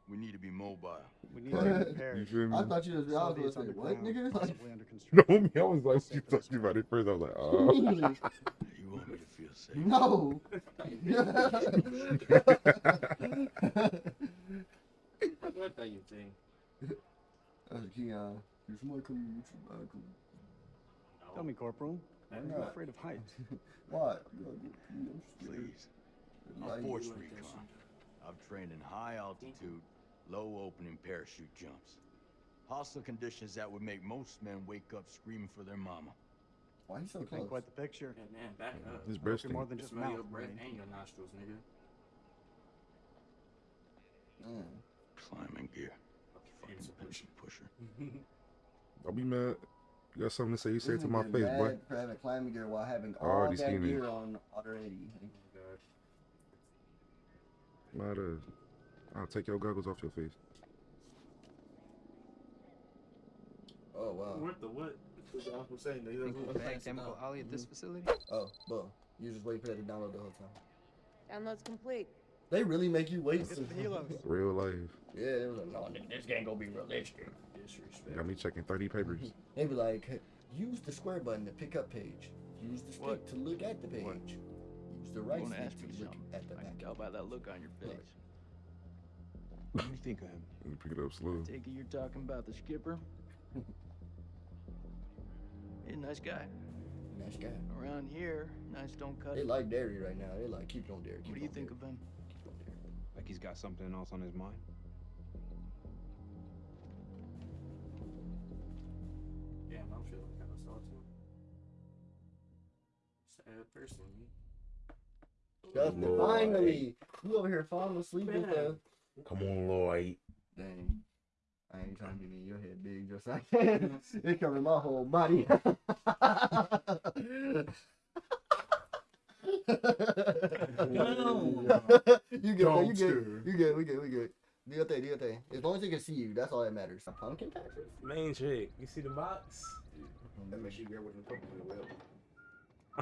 real right now? quick. We need to be mobile. We need to be prepared. You? I thought you was. I Facility was is gonna say what, nigga? Like, No, me, I was like, you talking about it first. I was like, oh. You want me to feel safe? no. Uh, what do you think? That's Keon. You're smart coming with your. Tell me, Corporal. Why I'm not? afraid of heights. What? Please. I'm Like- Force Recon. I've trained in high altitude, low opening parachute jumps. Hostile conditions that would make most men wake up screaming for their mama. Why you so Paint close? quite the picture. Yeah, man, back up. His Hope more than just Smell your breath brain. and your nostrils, nigga. Mm. Climbing gear. Fancy Fucking pushing pusher. Don't be mad. You got something to say, you say it to my face, boy. For having climbing gear while having all already that seen it. on already. Might uh, I'll take your goggles off your face. Oh wow. What the what? That's what I'm saying. They think we'll don't ban chemical alley at this mm-hmm. facility? Oh, boom. You just wait for that to download the whole time. Download's complete. They really make you wait. Get the. Real life. Yeah, they was like, no, nigga, this game gonna be realistic. Disrespect. Got me checking 30 papers. They be like, hey, use the square button to pick up page. Use the stick What? to look at the page. What? Use the right wanna stick ask me to look something? at the I can back. tell by that look on your face. Right. What do you think of him? Let me pick it up slow. Take it you're talking about the skipper. He's a nice guy. Nice guy. Around here, nice don't cut They it. like dairy right now. They like, keep it on dairy. Keep What do you think Derry. of him? Keep on Derry. Like he's got something else on his mind? Damn, I'm feeling kind of salty. Sad person. Justin, finally! You over here falling asleep with the. Come on, Lloyd. Dang. I ain't trying to get in your head big just like it covering my whole body. you good, you good, you good, you good, we good, we good. Do your thing, do your thing. As long as they can see you, that's all that matters. Pumpkin patches? Main trick. you see the box? Mm-hmm. That makes you grab with the pumpkin as well.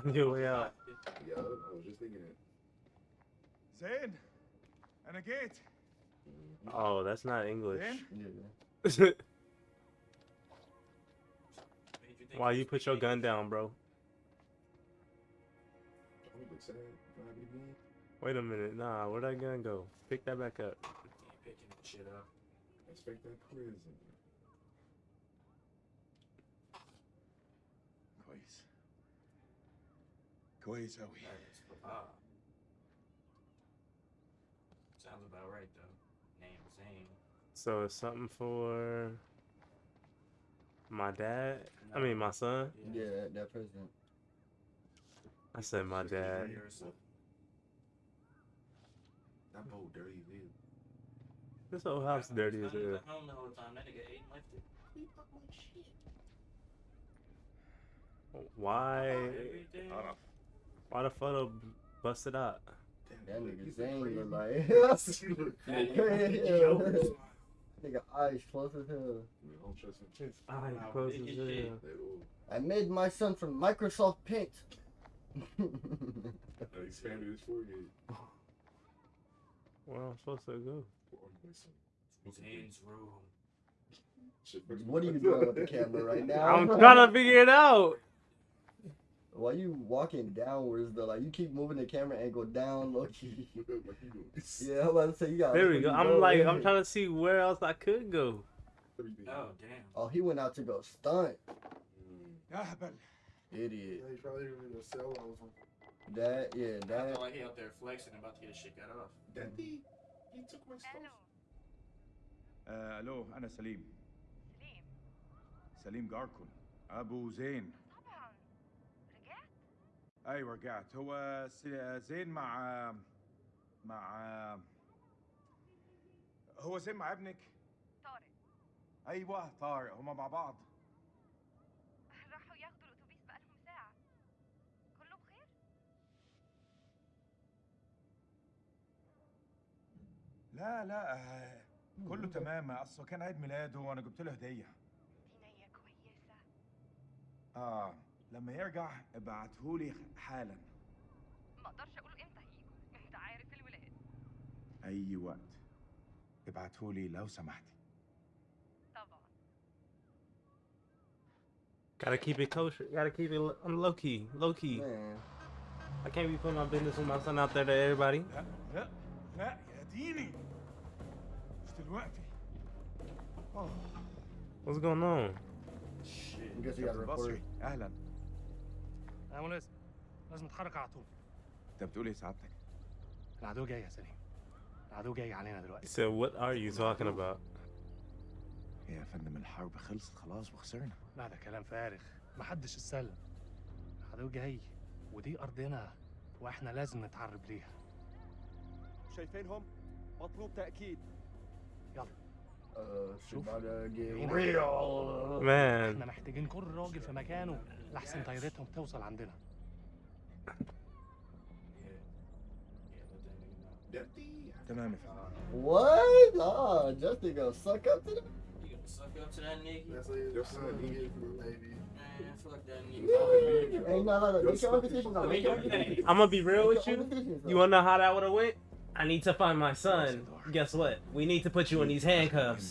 On your way out. Yeah, I was just thinking that. Zayn, and a gate. Oh, that's not English. Yeah. Why you put your gun down, bro? Look sad. Grab it again. Wait a minute. Nah, where'd that gun go? Pick that back up. Ain't picking that shit up. Expect that prison. Quays. Quays, how we? That is Papa. Sounds about right though. Name Zane. So it's something for my dad. I mean my son. Yeah, that, that president. I said my dad. That boat dirty as hell. This whole house dirty as hell. I don't know what time that nigga ate and left it. Why? Everything. Why the photo busted out? That nigga Zane look like. Nigga, eyes close as hell. I don't trust him. His eyes close big as as hell. shit. Like, I made my son from Microsoft Paint. I expanded his forehead. Where I'm supposed to go? Zane's room. What are you doing with the camera right now? I'm trying to figure it out. Why you walking downwards though? Like you keep moving the camera angle down, low key. Look up like you doing this. Yeah, I'm about to say you got. There we go. I'm like, I'm trying to see where else I could go. Everything. Oh damn. Oh, he went out to go stunt. أهبل Idiot. Yeah, he probably was in a cell or something. That yeah, I that. feel like he out there flexing about to get his shit cut off. Daddy, he took my stuff. آه الو انا سليم سليم جاركون ابو زين طبعا رجعت أيوه رجعت هو زين مع مع هو زين مع ابنك؟ طارق. أيوه طارق. هما مع بعض. راحوا ياخدوا الأتوبيس بقالهم ساعة. كله بخير؟ لا لا كله تمام. اصله كان عيد ميلاده وأنا جبت له هدية. دي نية كويسة. آه. لما يرجع ابعتهولي حالا ما أقدرش أقول إمتى هيجوا انت عارف الولاد اي وقت ابعتهولي لو سمحتي طبعا Gotta keep it kosher. Gotta keep it. I'm low key. Low key. Man. I can't be putting my business with my son out there to everybody. لا لا لا يا ديني مش دلوقتي آه What's going on? I guess you got كابتن report. بصري يا مناسب لازم نتحرك على طول. انت بتقول إيه سعادتك؟ العدو جاي يا سليم. العدو جاي علينا دلوقتي. Said, "What are you talking about?" يا فندم الحرب خلصت خلاص وخسرنا. لا ده كلام فارغ. محدش اتسلم. العدو جاي ودي أرضنا وإحنا لازم نتعرب ليها. شايفينهم مطلوب تأكيد. يلا. هنا. real. Man. إحنا محتاجين كل راجل في مكانه. لحسن طيارتهم توصل عندنا تمام يا فندم What? Oh, Justin gonna suck up to them. You gonna suck up to that nigga? That's it. Your son, he get baby. Man, fuck that nigga. Ain't no, no, no. Make your own decisions. though. Make your own decisions. I'm gonna be real with Make your you. own decisions, You though. wanna know how that would have went? I need to find my son. Guess what? We need to put you in these handcuffs.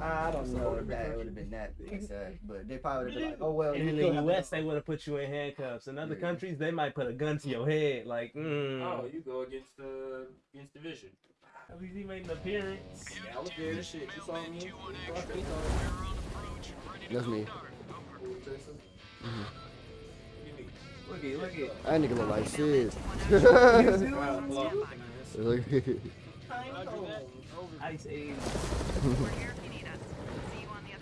I don't know if that would have been that exact, but they probably would have been like, oh well. And in the have U.S., they would have put you in handcuffs. In other Yeah. countries, they might put a gun to your head. Like, mm. Oh, you go against the against division. At least he made an appearance. Yeah, I was there. Shit, you saw me. That's me. Look at, look at. That nigga look like shit. Ice Age.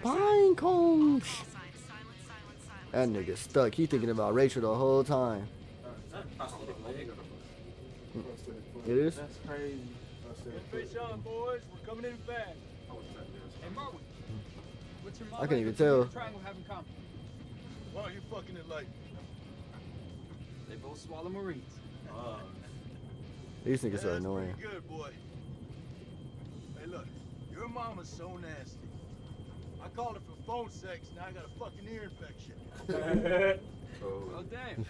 Pine cones. That nigga stuck. He thinking about Rachel the whole time. It is. That's crazy. Fish on, boys. We're coming in fast. Hey, Merwin. What's your I can't even tell. Triangle have in common? Why are you fucking it like? They both swallow Marines. Uh, These niggas are annoying. Good boy. Hey, look, your mama's so nasty. I called her for phone sex, now I got a fucking ear infection. Oh, oh, damn.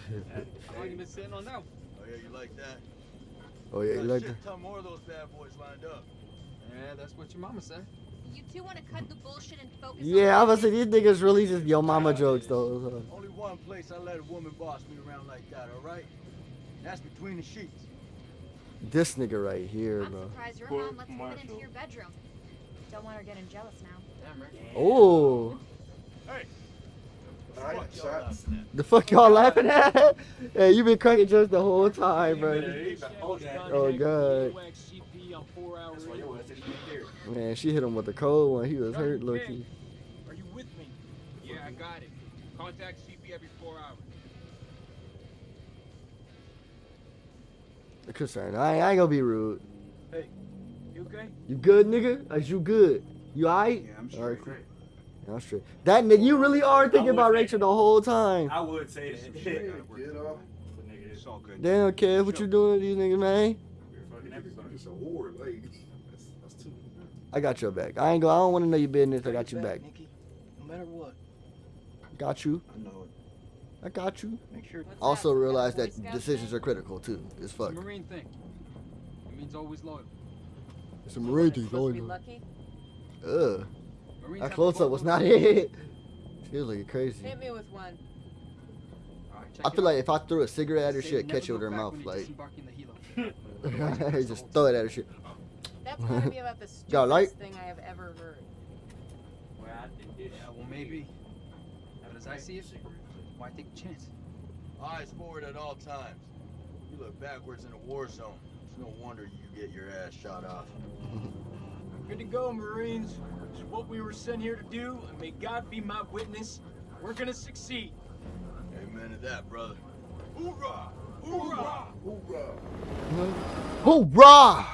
How long you been sitting on that one? Oh yeah, you like that? Oh yeah, you Got a like shit that? ton more of those bad boys lined up. Yeah, that's what your mama said. You two want to cut the bullshit and focus Yeah, I was gonna say these niggas really just yo mama jokes though. Only one place I let a woman boss me around like that, all right? That's between the sheets. This nigga right here, I'm bro. surprised your Court mom lets you get into your bedroom. Don't want her getting jealous now. Oh, Hey! I got Fuck y'all shots. the fuck y'all laughing at? hey, you been cracking jokes the whole time, bro. Oh god, CP on four hour That's why your ass didn't get there. man, she hit him with the cold one. He was hurt, looking. Are you with me? Yeah, I got it. Contact CP every four hours. Concerned. I, I ain't gonna be rude. Hey, you okay? You good, nigga? Is you good? You alright? Yeah, I'm Alright, straight. cool. Yeah, I'm straight. That nigga, you really are thinking about Rachel the whole time. I would say that. Get off. But nigga, It's all good. They don't care what you doing, these niggas, man. You're fucking everybody. It's a war. Like, that's, that's too. I got your back. I ain't go. I don't want to know your business. I got your back. Nikki. No matter what. Got you. I know it. I got you. Make sure. Also realize that decisions are critical too. It's It's a fuck. Marine thing. It means always loyal. It's a marine thing. Supposed to be always- lucky? Ugh. Marines That have close up was not it. She was looking crazy. Hit me with one. I feel like if I threw a cigarette at her, she'd catch it with her back mouth. when you Like, disembark in the helo. just throw it at her. Shit. That's gotta be about the Got light? stupidest thing I have ever heard. Yeah, well, maybe. But as I see it, why take a chance? Eyes forward at all times. You look backwards in a war zone. It's no wonder you get your ass shot off. Good to go, Marines. It's what we were sent here to do, and may God be my witness. We're gonna succeed. Amen to that, brother. Hoorah! Hoorah! Hoorah! Hoorah!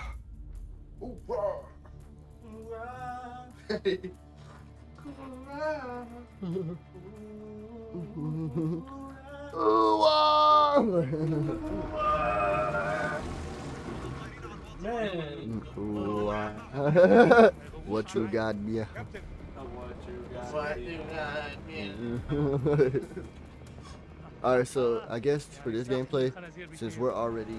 Man. Ooh, ah. what you got, yeah? What you got, yeah. Alright, so I guess for this gameplay, since we're already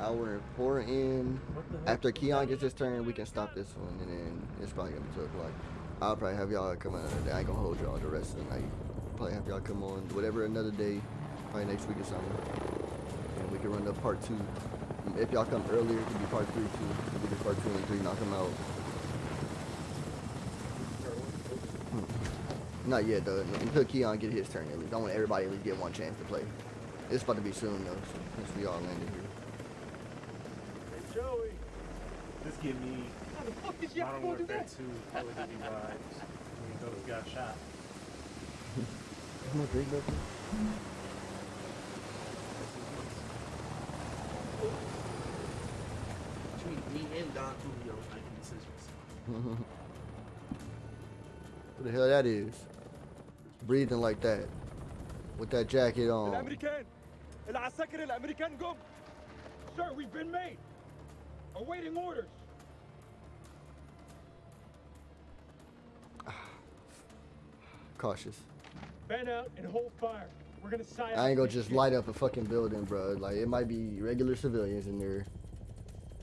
hour four in, after Keon gets his turn, we can stop this one, and then it's probably gonna be 2 o'clock. I'll probably have y'all come another day. I ain't gonna hold y'all the rest of the night. Probably have y'all come on whatever another day, probably next week or something. And we can run the part two. If y'all come earlier, it could be part three too. We can part two and three, knock them out. Hmm. Not yet though. Until Keon get his turn at least. I want everybody at least get one chance to play. It's about to be soon though, so since we all landed here. Hey Joey. This give me How the fuck did you have Modern to do Warfare that? 2 Call of Duty vibes. When those got shot. I'm not drink nothing Between me and Don Julio making decisions. What the hell that is? Breathing like that. With that jacket on. الامريكان العساكر الامريكان جم Sir, we've been made. Awaiting orders. Cautious. Fan out and hold fire. We're gonna side I ain't gonna just light up a fucking building, bro. Like it might be regular civilians in there.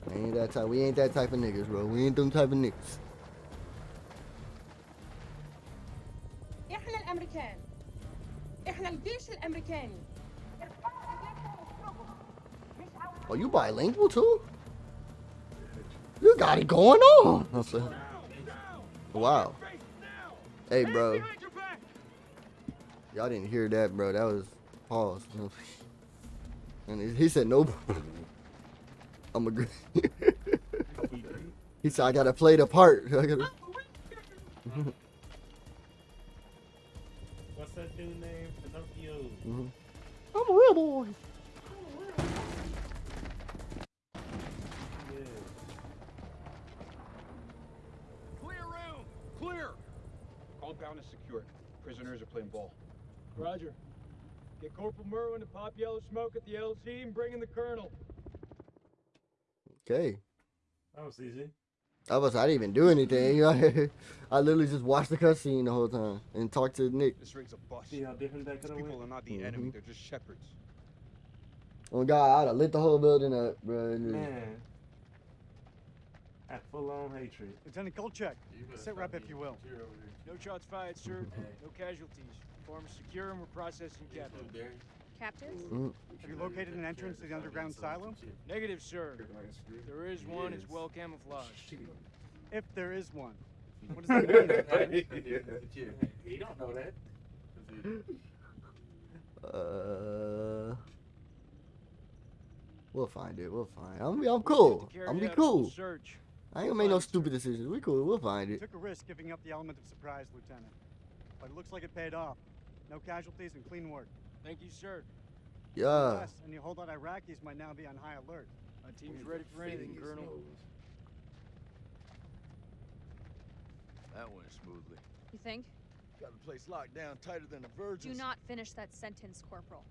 I ain't that type. We ain't that type of niggas, bro. We ain't them type of niggas. احنا الامريكان احنا الجيش الامريكاني Oh, you bilingual too? You got it going on. I'm saying. Wow. Hey, bro. Y'all didn't hear that, bro. That was pause. And he- he said no. I'm agree. he said I gotta play the part. I gotta. What's that dude name? Pinocchio. Mhm. I'm a real boy. Clear room! Clear! Compound is secured. Prisoners are playing ball. Roger. Get Corporal Merwin to pop yellow smoke at the LZ and bring in the colonel. Okay. That was easy. I was. I didn't even do anything. Mm-hmm. I literally just watched the cutscene the whole time and talked to Nick. This ring's a bust. See how different that These could have people went? are not the mm-hmm. enemy, they're just shepherds. Oh God, I'd have lit the whole building up, bro. Man. At full on hatred. Lieutenant Kolchak, sit rep if you will. No shots fired, sir. No casualties. Farm is secure and we're processing captive. Captives? Mm. Have you located an entrance to the underground silo? Negative, sir. There is one. It's well camouflaged. If there is one. What does that mean? Lieutenant? You don't know that. Uh, we'll find it. We'll find. It. I'm, I'm cool. I'm be out a full cool. Search. I ain't gonna make no stupid decisions. We cool. We'll find it. took a risk giving up the element of surprise, Lieutenant. But it looks like it paid off. No casualties and clean work. Thank you, sir. Yeah. Yes, and you hold out Iraqis might now be on high alert. My team's ready for anything, Colonel. That went smoothly. You think? Got the place locked down tighter than a virgin. Do not finish that sentence, Corporal.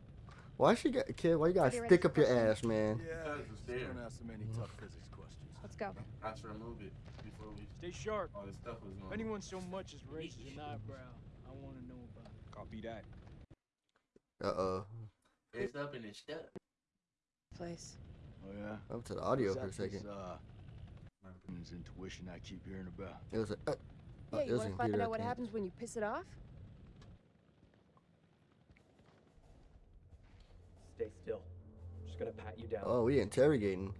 Why she got kid? Why you gotta Are they ready stick for up your ass, man? Yeah, just don't ask so many tough physics questions. Let's go. I tried to remove it before we. Stay sharp. All this stuff was If anyone so much as raises an eyebrow, I want to know about it. Copy that. Uh oh. It's up and it's stuck. Place. Oh yeah. Up to the audio Is for a that this, second. uh, this intuition I keep hearing about. It was a. Uh, Yeah, it you was want to find out what think. happens when you piss it off? Stay still. I'm just gonna pat you down. Oh, we interrogating.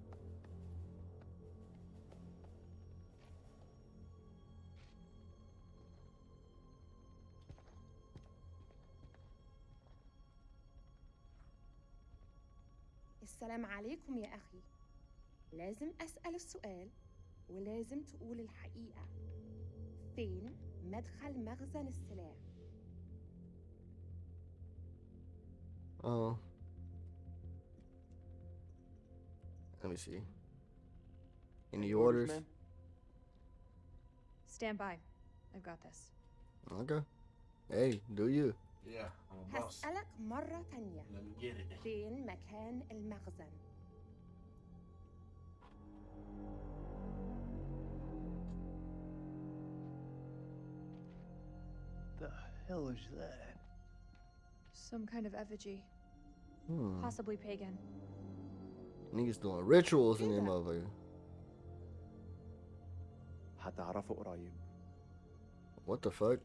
السلام عليكم يا أخي لازم أسأل السؤال ولازم تقول الحقيقة فين مدخل مخزن السلاح Oh. Let me see. Any orders? ma'am? Stand by. I've got this. Okay. Hey, do you? Yeah, I'm a boss. هسألك مرة تانية Let me get it. فين مكان المخزن The hell is that? Some kind of effigy. Hmm. Possibly pagan. Niggas doing rituals in them motherfucker. هتعرفه قريب. What the fuck?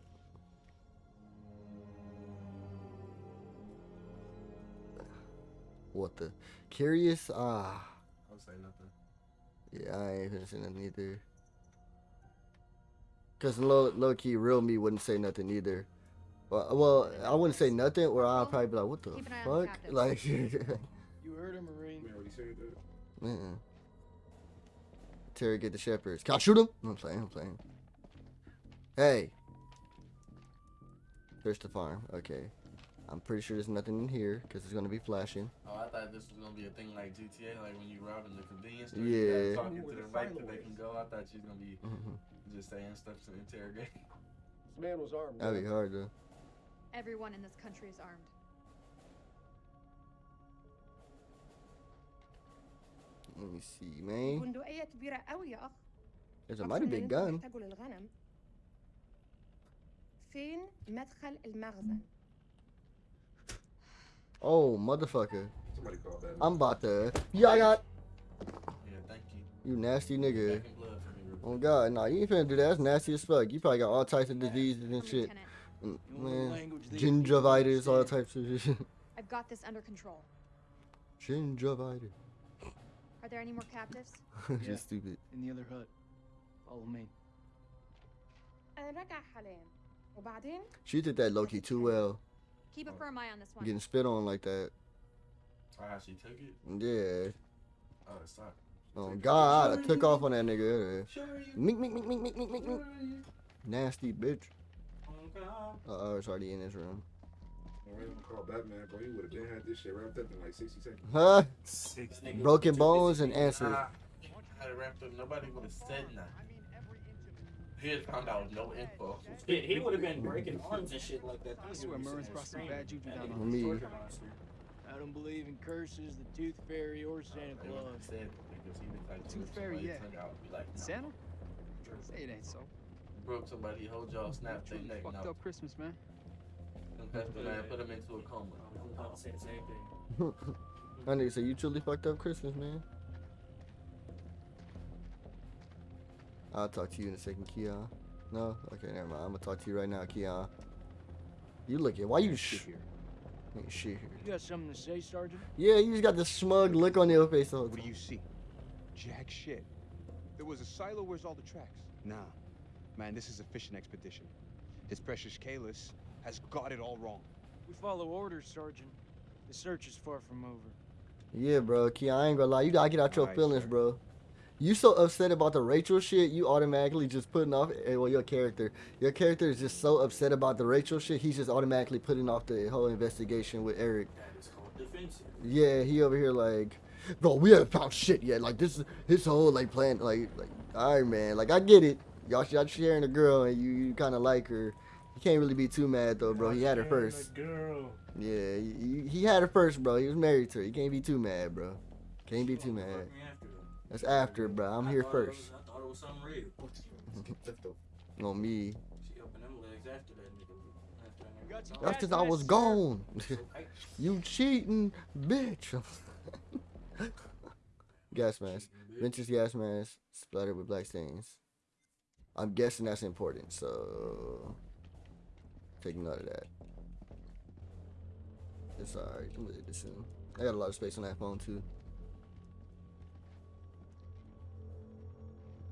What the? Curious? Ah. I would say nothing. Yeah, I ain't gonna say nothing either. Cause low, low key, real me wouldn't say nothing either. Well, well, I wouldn't say nothing, or I'd probably be like, "What the Keep an the fuck?" Like, You heard him, Marine. We already said that. uh-uh. Interrogate the shepherds. Can I shoot him? I'm playing. I'm playing. Hey, there's the farm. Okay, I'm pretty sure there's nothing in here because it's gonna be flashing. Oh, I thought this was gonna be a thing like GTA, like when you robbing the convenience store. Yeah. You gotta talk into the right that they can go. I thought she was gonna be Mhm. just saying stuff to interrogate. This man was armed. That'd be hard though. Everyone in this country is armed. Let me see, man. بندقية كبيرة قوي يا أخ There's a أكتر mighty من big اللي gun. أنت محتاجه للغنم فين مدخل المخزن Oh, motherfucker. Somebody call that. I'm about to. Yeah, I got. Yeah, thank you. You nasty nigga. Oh God, nah, you ain't finna do that. That's nasty as fuck. You probably got all types of diseases and shit. Mm, man, gingivitis, all types of shit. I've got this under control. Gingivitis. Are there any more captives? Just stupid. In the other hut. Follow me. She did that Loki too well. Keep a firm eye on this one. Getting spit on like that. Oh, how she took it? Yeah. Oh, it's not. Oh god, I took off on that nigga. Mink, mink, mink, mink, mink, mink, mink, mink. Nasty bitch. Uh oh, it's already in this room. Call Batman, bro, he would have been had this shit wrapped up in like 60 seconds. Huh? This Broken bones and answers. high. I had it wrapped up. Nobody would have said nothing. He had found out no info. Shit, he would have been breaking arms and shit like that. I swear Merwin's brought some bad juju down on on Me. I don't believe in curses, the Tooth Fairy, or Santa They Claus. have said because he to Tooth Fairy, yeah. out be like, no. Santa? Say it ain't so. Broke somebody, whole jaw, snapped their Truly neck. fucked No. up Christmas, man. Confessed to that, put him into a coma. I was say the same thing. That nigga said you truly fucked up Christmas, man. I'll talk to you in a second, Keon. No? Okay, never mind. I'm gonna talk to you right now, Keon. You looking? Why you sh- Ain't shit here? You got something to say, Sergeant? Yeah, you just got this smug look on your face all the What do you see? Jack shit. There was a silo, where's all the tracks? Nah. Man, this is a fishing expedition. His precious Kalis has got it all wrong. We follow orders, Sergeant. The search is far from over. Yeah, bro. Keon, I ain't gonna lie. You gotta get out your Alright, feelings, sir. bro. You so upset about the Rachel shit, you automatically just putting off. eh, Well, your character, your character is just so upset about the Rachel shit. He's just automatically putting off the whole investigation with Eric. That is called defensive. Yeah, he over here like, bro, we haven't found shit yet. Like this, is his whole like plan, like, like, all right, man. Like I get it. Y'all, y'all sharing a girl and you, you kind of like her. You can't really be too mad though, bro. He had her first. Girl. Yeah, he, he had her first, bro. He was married to her. You can't be too mad, bro. Can't be too mad. That's after, bro. I'm here I thought it first. was- I thought it was something real. On me. She opened them legs after that nigga. After that nigga. That's because I was gone. you cheating, bitch. gas mask. Vintage gas mask splattered with black stains. I'm guessing that's important, so take note of that. It's alright. I'm gonna do this soon. I got a lot of space on that phone too.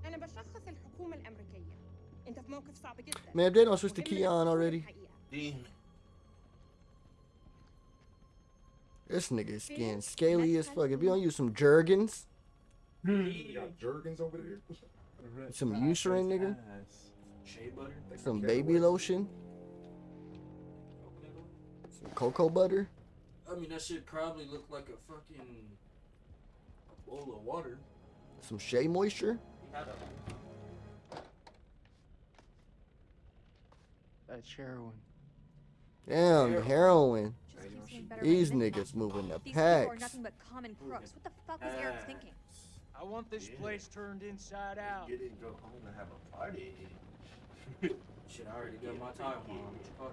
أنا بشخص الحكومة الأمريكية أنت في موقف صعب جدا Man, if they don't switch to وهم Keon already. الحقيقة. This nigga skin scaly as fuck. If you don't use some Jergens, You got Jergens over there? some Eucerin, nigga, Shea butter. some baby lotion, some cocoa butter. I mean, that shit probably looked like a fucking a bowl of water. Some Shea Moisture? He had a That's heroin. Damn, heroin. better These than niggas moving the These people are packs. nothing but common crooks. What the fuck was Eric thinking? I want this place turned inside out. Get it and go home and have a party. Shit, I already got my time on. Fuck.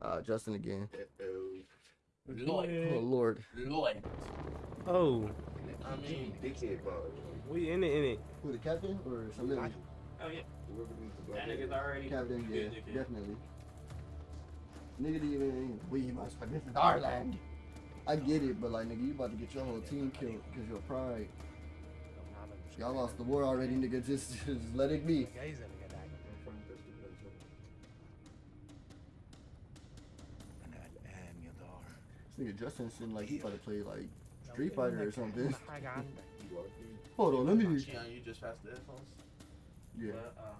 Uh, Justin again. Lloyd. Oh Lord. Lloyd. Oh, I mean, dickhead bug. we in it, in it. Who the captain or some little Oh yeah. That nigga's already. captain? Yeah, dickhead. definitely. Nigga didn't even we must but this is our land. I get it, but like nigga, you about to get your whole team killed because your pride. Y'all lost the war already, nigga. Just, just let it be. nigga Justin seemed like he about to play like Street Fighter or something. حاجة عندك Hold on, let me. Keon, you just passed the headphones? Yeah. But, uh,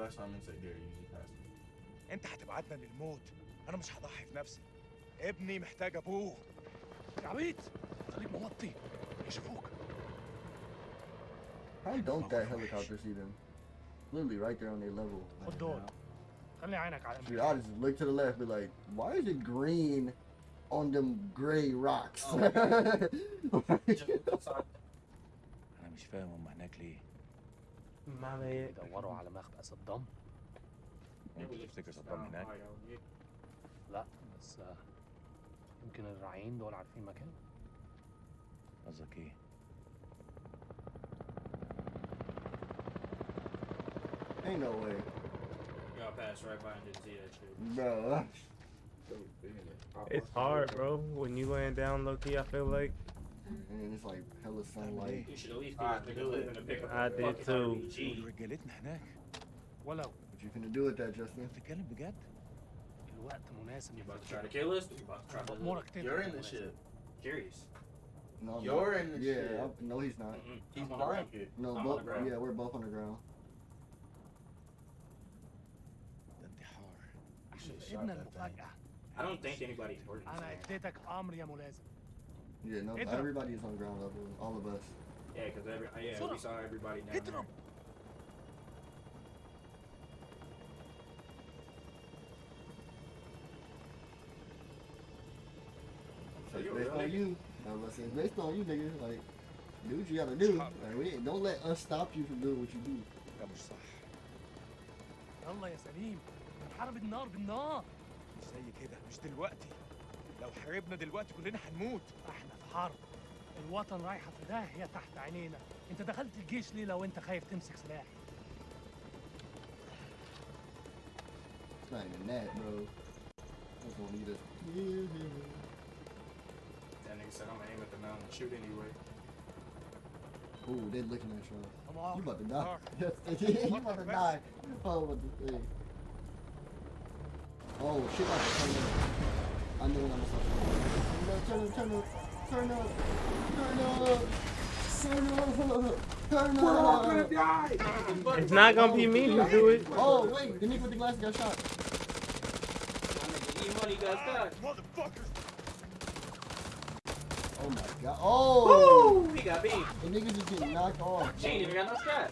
Last time I said Gary, you just passed it. انت هتبعتنا للموت انا مش هضحي في نفسي ابني محتاج ابوه يا عبيط خليك موطي يشوفوك How don't that helicopter see them? Literally right there on their level. خد دول خلي عينك على Dude, I'll just look to the left, be like, why is it green on them gray rocks? انا مش فاهم هم هناك ليه معنى ايه؟ يدوروا على مخبأ صدام انت تفتكر صدام هناك لا بس آه، يمكن الراعيين دول عارفين مكان قصدك ايه Ain't no way. y'all passed right by and didn't see that shit. Bro. It's hard, bro. When you laying down low key, I feel like. And it's like hella sunlight. You should at least I get this nigga moving to pick up I a did fucking too. RPG. رجالتنا هناك ولو What you finna do with that, Justin? بتتكلم بجد الوقت مناسب You about to try to kill us? You about to try to أمورك تفرق You're in يا the ولاد. ship. Curious. No, You're no. in the yeah, shit. I'm- no, he's not. He's I'm on the ground. blanket. No, I'm on both. the ground. Yeah, we're both on the ground. ابن المفاجأة I don't think anybody's working. أنا اديتك أمر يا ملازم Yeah, no, Hit them. everybody is on ground level. All of us. Yeah, because every yeah, we saw everybody down Hit there. them. So you a based real on nigga? you. I was saying, based on you, nigga. Like, do what you gotta do. Like, we ain't, don't let us stop you from doing what you do. ده مش صح يلا يا سليم هتتحارب النار بالنار. مش زي كده مش دلوقتي. لو حاربنا دلوقتي كلنا هنموت. إحنا في حرب. الوطن رايحة في داهية تحت عينينا. انت دخلت الجيش ليه لو انت خايف تمسك سلاح؟ Ooh, they're licking at you. You're about to die. You're about to die. Follow the thing. Oh, shit about to turn up. I know when I'm gonna start turning up. Turn up, turn up, turn up, turn up, turn up, turn up. We're all gonna die. It's not gonna be me who do it. Oh, wait, the nigga with the glasses got shot. Money got stuck. motherfuckers Oh my god. Oh! Woo! He got beat. The nigga just getting knocked off. She ain't even got no strap.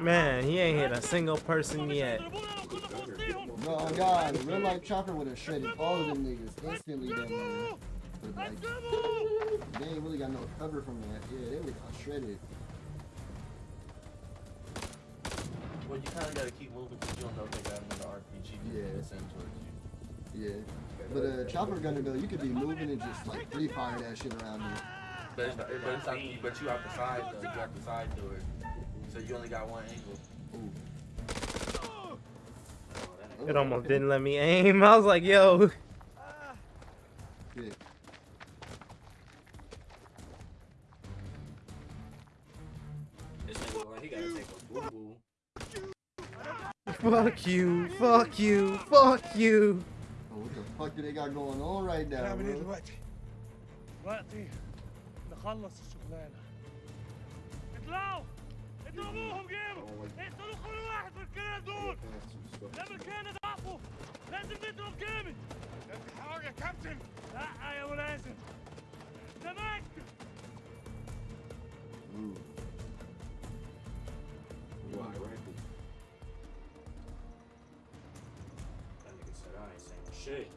Man, he ain't hit a single person yet. Bro, oh God, real life chopper would have shredded all of them niggas instantly. Then, man. But like, they ain't really got no cover from that. Yeah, they would have shredded. Well, you kind of gotta keep moving because you don't know if they got another RPG Yeah. that's sent towards you. Yeah. But uh, chopper gunner though, you could be moving and just like free fire that shit around you. But it's, not, but it's not, but you out the side though. You out the side to it. So you only got one angle. It almost didn't let me aim. I was like, yo. Yeah. This nigga look like he gotta take a boo boo. Fuck you. Fuck you. Fuck you. Oh, what the fuck do they got going on right now, نعمل ايه bro? دلوقتي؟ دلوقتي نخلص الشغلانة اطلعوا اضربوهم جيبوا اقتلوا كل واحد من الكلاب دول الامريكان ضعفوا لازم نضرب جامد لازم حاجة يا كابتن لا يا ولازم تمام Why, right? That nigga said I ain't saying shit.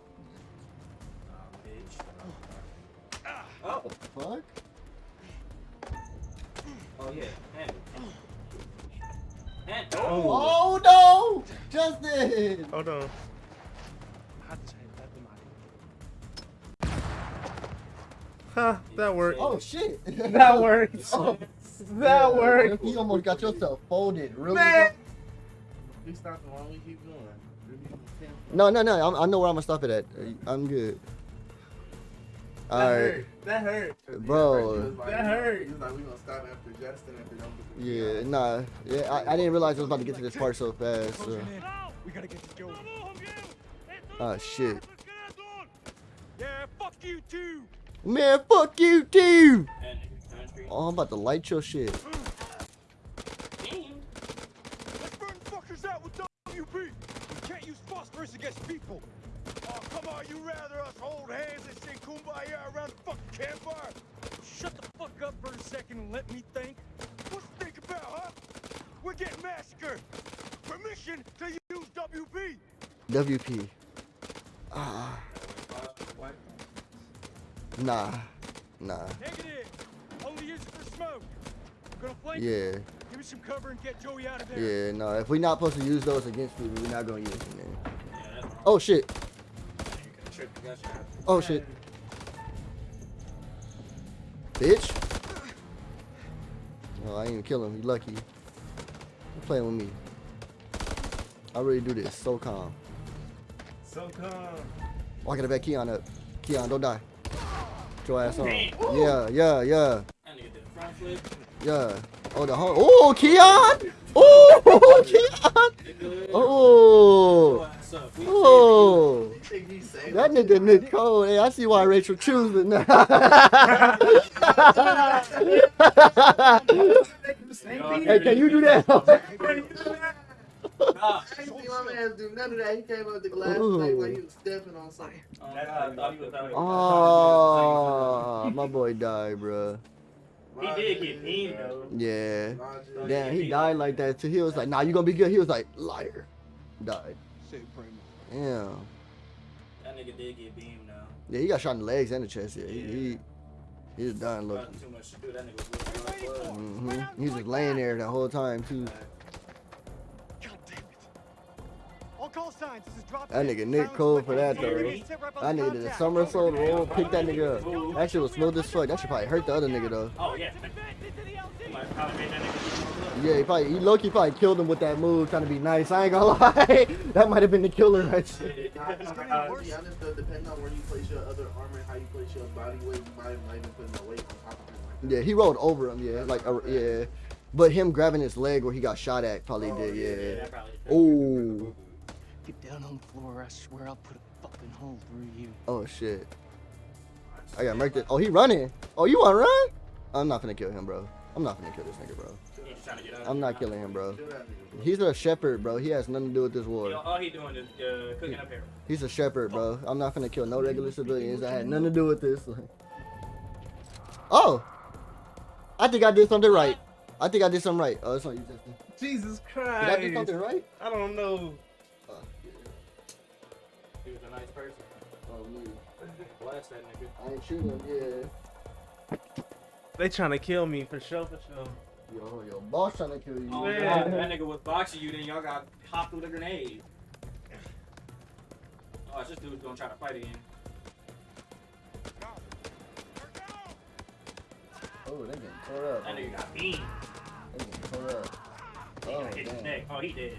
Nah, bitch. Oh, Fuck? oh yeah, hand no. Oh. oh no! Justin! Hold on. Huh, that worked. Oh shit! that worked. Oh, that worked. You almost got yourself folded, really. Man. No, no, no. I'm, I know where I'm gonna stop it at. I'm good. All right, That hurt. bro. That hurt. He was like, we gonna stop after Justin if they don't get the Yeah, nah. Yeah, I, I didn't realize I was about to get to this part so fast. So. We gotta get this going. Oh shit. Yeah, fuck you too. Man, fuck you too. Oh, I'm about to light your shit. Let's burn fuckers out with WP. We can't use phosphorus against people. Oh, come you rather us hold hands and sing kumbaya around the fucking campfire? Shut the fuck up for a second and let me think. What's to think about, huh? We're getting massacred. Permission to use WP. WP. Ah. Nah. Nah. Negative. Only use it for smoke. Gonna flank Yeah. Give me some cover and get Joey out of there. Yeah, no. If we're not supposed to use those against people, we're not gonna use them. Man. Oh shit. Oh shit. Bitch. Oh, I didn't even kill him. You lucky. You playing with me. I really do this so calm. So calm. Oh, I gotta back Keon up. Keon, don't die. Get your ass on. Yeah, yeah, yeah, That nigga did a front flip. yeah. Oh, the home. Oh, Keon! Oh, Keon! Oh! Oh! That nigga Nick Cole. Hey, I see why Rachel choosing now. hey, can you do that? I ain't see my man do none of that. He came up the glass plate like he was stepping on something. Oh, my boy died, bruh. He did get mean though. Yeah. Damn, he died like that too. He was like, nah, you gonna be good. He was like, liar. Died. Yeah. That nigga did get beamed now. Yeah, he got shot in the legs and the chest. Yeah, he, he, he was dying looking. Too much to do. That nigga was looking like hmm He was just laying there the whole time too. All call signs. This is drop That nigga Nick Cole for that though. That nigga did a somersault roll, picked that nigga up. That shit was smooth as fuck. That shit probably hurt the other nigga though. Oh yeah. He might probably made that nigga Yeah, he probably he lowkey probably killed him with that move, trying to be nice. I ain't gonna lie, that might have been the killer right there. Nah, to be honest, though, depending on where you place your other armor and how you place your body weight, you might not even put no weight on top of him like Yeah, he rolled over him. Yeah, like uh, yeah, but him grabbing his leg where he got shot at probably did. Yeah. Oh. Get down on the floor, I swear I'll put a fucking hole through you. Oh shit. I got murked. Oh, he running. Oh, you want to run? I'm not gonna kill him, bro. I'm not gonna kill this nigga, bro. I'm not killing him, bro. He's a shepherd, bro. He has nothing to do with this war. All he doing is uh, cooking up here. He's a shepherd, bro. I'm not gonna kill no regular civilians. I had nothing to do with this. Oh, I think I did something right. I think I did something right. Oh, it's on you, Justin. Jesus Did I do Christ. something right? I don't know. He was a nice person. Oh, me. Blast that nigga. I ain't shooting him. Yeah. They trying to kill me for sure, for sure. Yo, yo, boss trying to kill you. Oh, Man. God, that nigga was boxing you, then y'all got hopped with a grenade. Oh, this dude's gonna try to fight again. Oh, they getting tore up. That nigga got beamed. They getting tore up. He Oh, hit damn. neck. Oh, he did.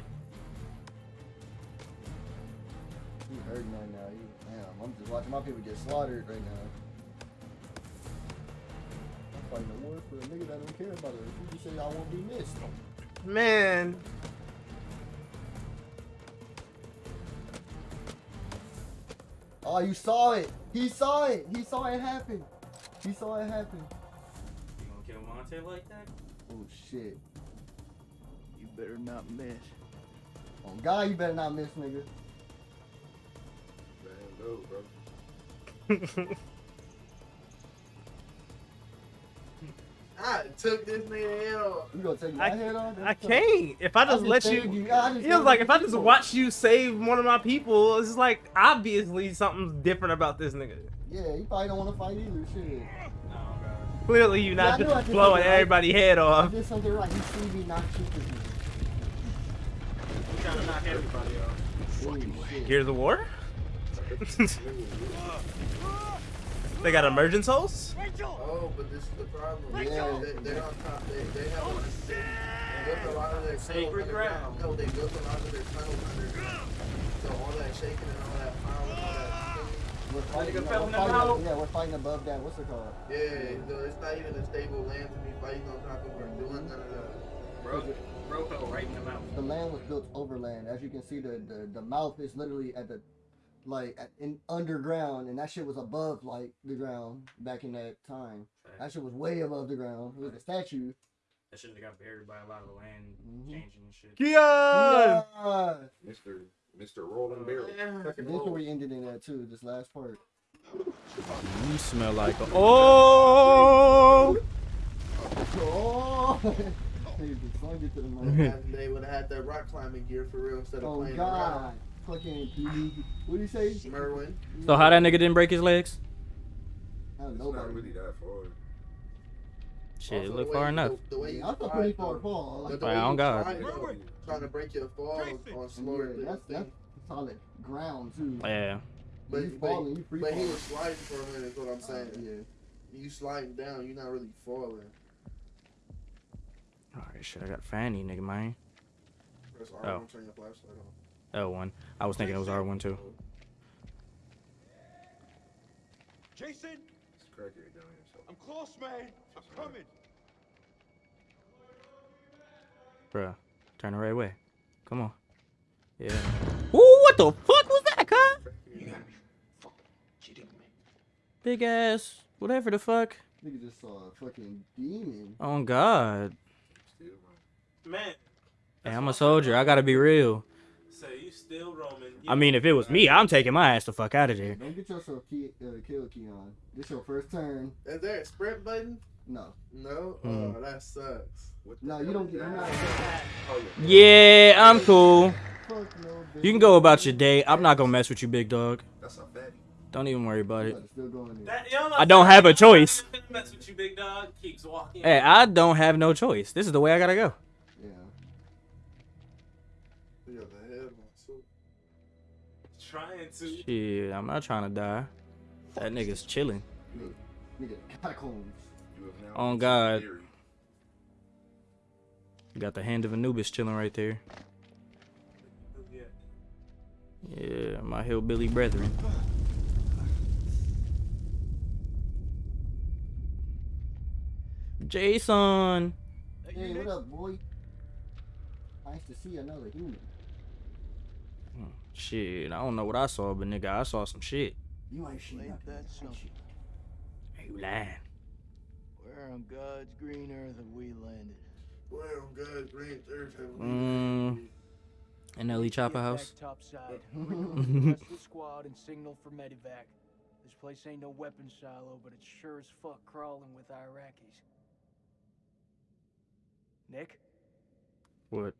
He hurting right now. He, damn, I'm just watching my people get slaughtered right now. I'm fighting a war for a nigga that don't care about it. You just say I won't be missed. Man. Oh, you saw it. He saw it. He saw it happen. He saw it happen. You gonna kill Monte like that? Oh shit. You better not miss. Oh God, you better not miss, nigga. Man, no, bro. I took this nigga head off. You gonna take my I, head off? I can't. If I I just just let saved you, you. I just it was like if I just watch you save one of my people, it's like obviously something's different about this nigga. Yeah, you probably don't want to fight either. Shit. No, Clearly, you're Yeah, not knew just blowing something right. everybody head I off. did something right. He see me not shoot this You trying to knock everybody off. nigga. Gears of War. they got emergence holes. Oh, but this is the problem. Yeah. They, they're on top. They, they have oh, shit. They built a lot of their Sacred ground. No, they built a lot of their tunnels underground. So all that shaking and all that power and all that. We're fighting, nigga no, we're fighting yeah, we're fighting above that. What's it called? Yeah, so it's not even a stable land to be fighting on top of or doing none of that. Bro, bro fell right in the mouth. The land was built over land. As you can see, the the, the mouth is literally at the like at, in underground, and that shit was above like the ground back in that time. That shit was way above the ground. It was a statue. That shouldn't have got buried by a lot of the land Mm-hmm. changing and shit. Keon! Yeah. Mr. Mr. Rolling Barrel. This where we ended in that too. This last part. You smell like a oh. Oh, Nigga just slung it to the Well, man. had- they would have had that rock climbing gear for real instead of Oh playing God. Fucking what do you say? Merwin. So how that nigga didn't break his legs? I don't It's know. not really that far. Shit, Also, look the far way- enough. The, the way you I thought fly, pretty far fall. But the Right, on God. trying to break your fall on slower Yeah, than that's that's solid ground too. Yeah. But, you but, falling, you free but he was sliding for a minute, is what I'm saying. Yeah. You sliding down, you're not really falling. Alright, shit, I got Fanny, nigga, man. Press R1, Oh. turn your flashlight on. L1. I was thinking it was R1 too. Jason, It's crackhead down here. So. I'm close, man. I'm coming. Bruh, turn the right way. Come on. Yeah. Ooh, what the fuck was that, huh? You gotta be fucking kidding me. Big ass, whatever the fuck. Nigga just saw a fucking demon. Oh God. Man, Hey, I'm a soldier. I gotta be real. So you still roaming? I mean, if it was me, I'm taking my ass the fuck out of there. Don't get yourself key, uh, killed, Keon. This your first turn. Is there a sprint button? No. No? Hmm. Oh, that sucks. No, you don't get. You're not. Yeah, I'm cool. No. You can go about your day. I'm not gonna mess with you, big dog. That's a fatty. Don't even worry about it. Still going in. That, you know, I don't have a choice. Mess with you, big dog. Keeps walking. Hey, I don't have no choice. This is the way I gotta go. Shit, I'm not trying to die. That nigga's chilling. Nigga, oh, catacombs. You have now On God. Theory. Got the hand of Anubis chilling right there. Yeah. My hillbilly brethren. Oh, Jason. Hey, what up, boy? Nice to see another human. Shit, I don't know what I saw, but nigga, I saw some shit. You ain't shit. Ain't that something? Hey, you lying. Where on God's green earth have we landed? Where on God's green earth have we Mm. In Ellie Chopper house. topside. The rest of the squad and signal for medevac. This place ain't no weapons silo, but it's sure as fuck crawling with Iraqis. Nick? What?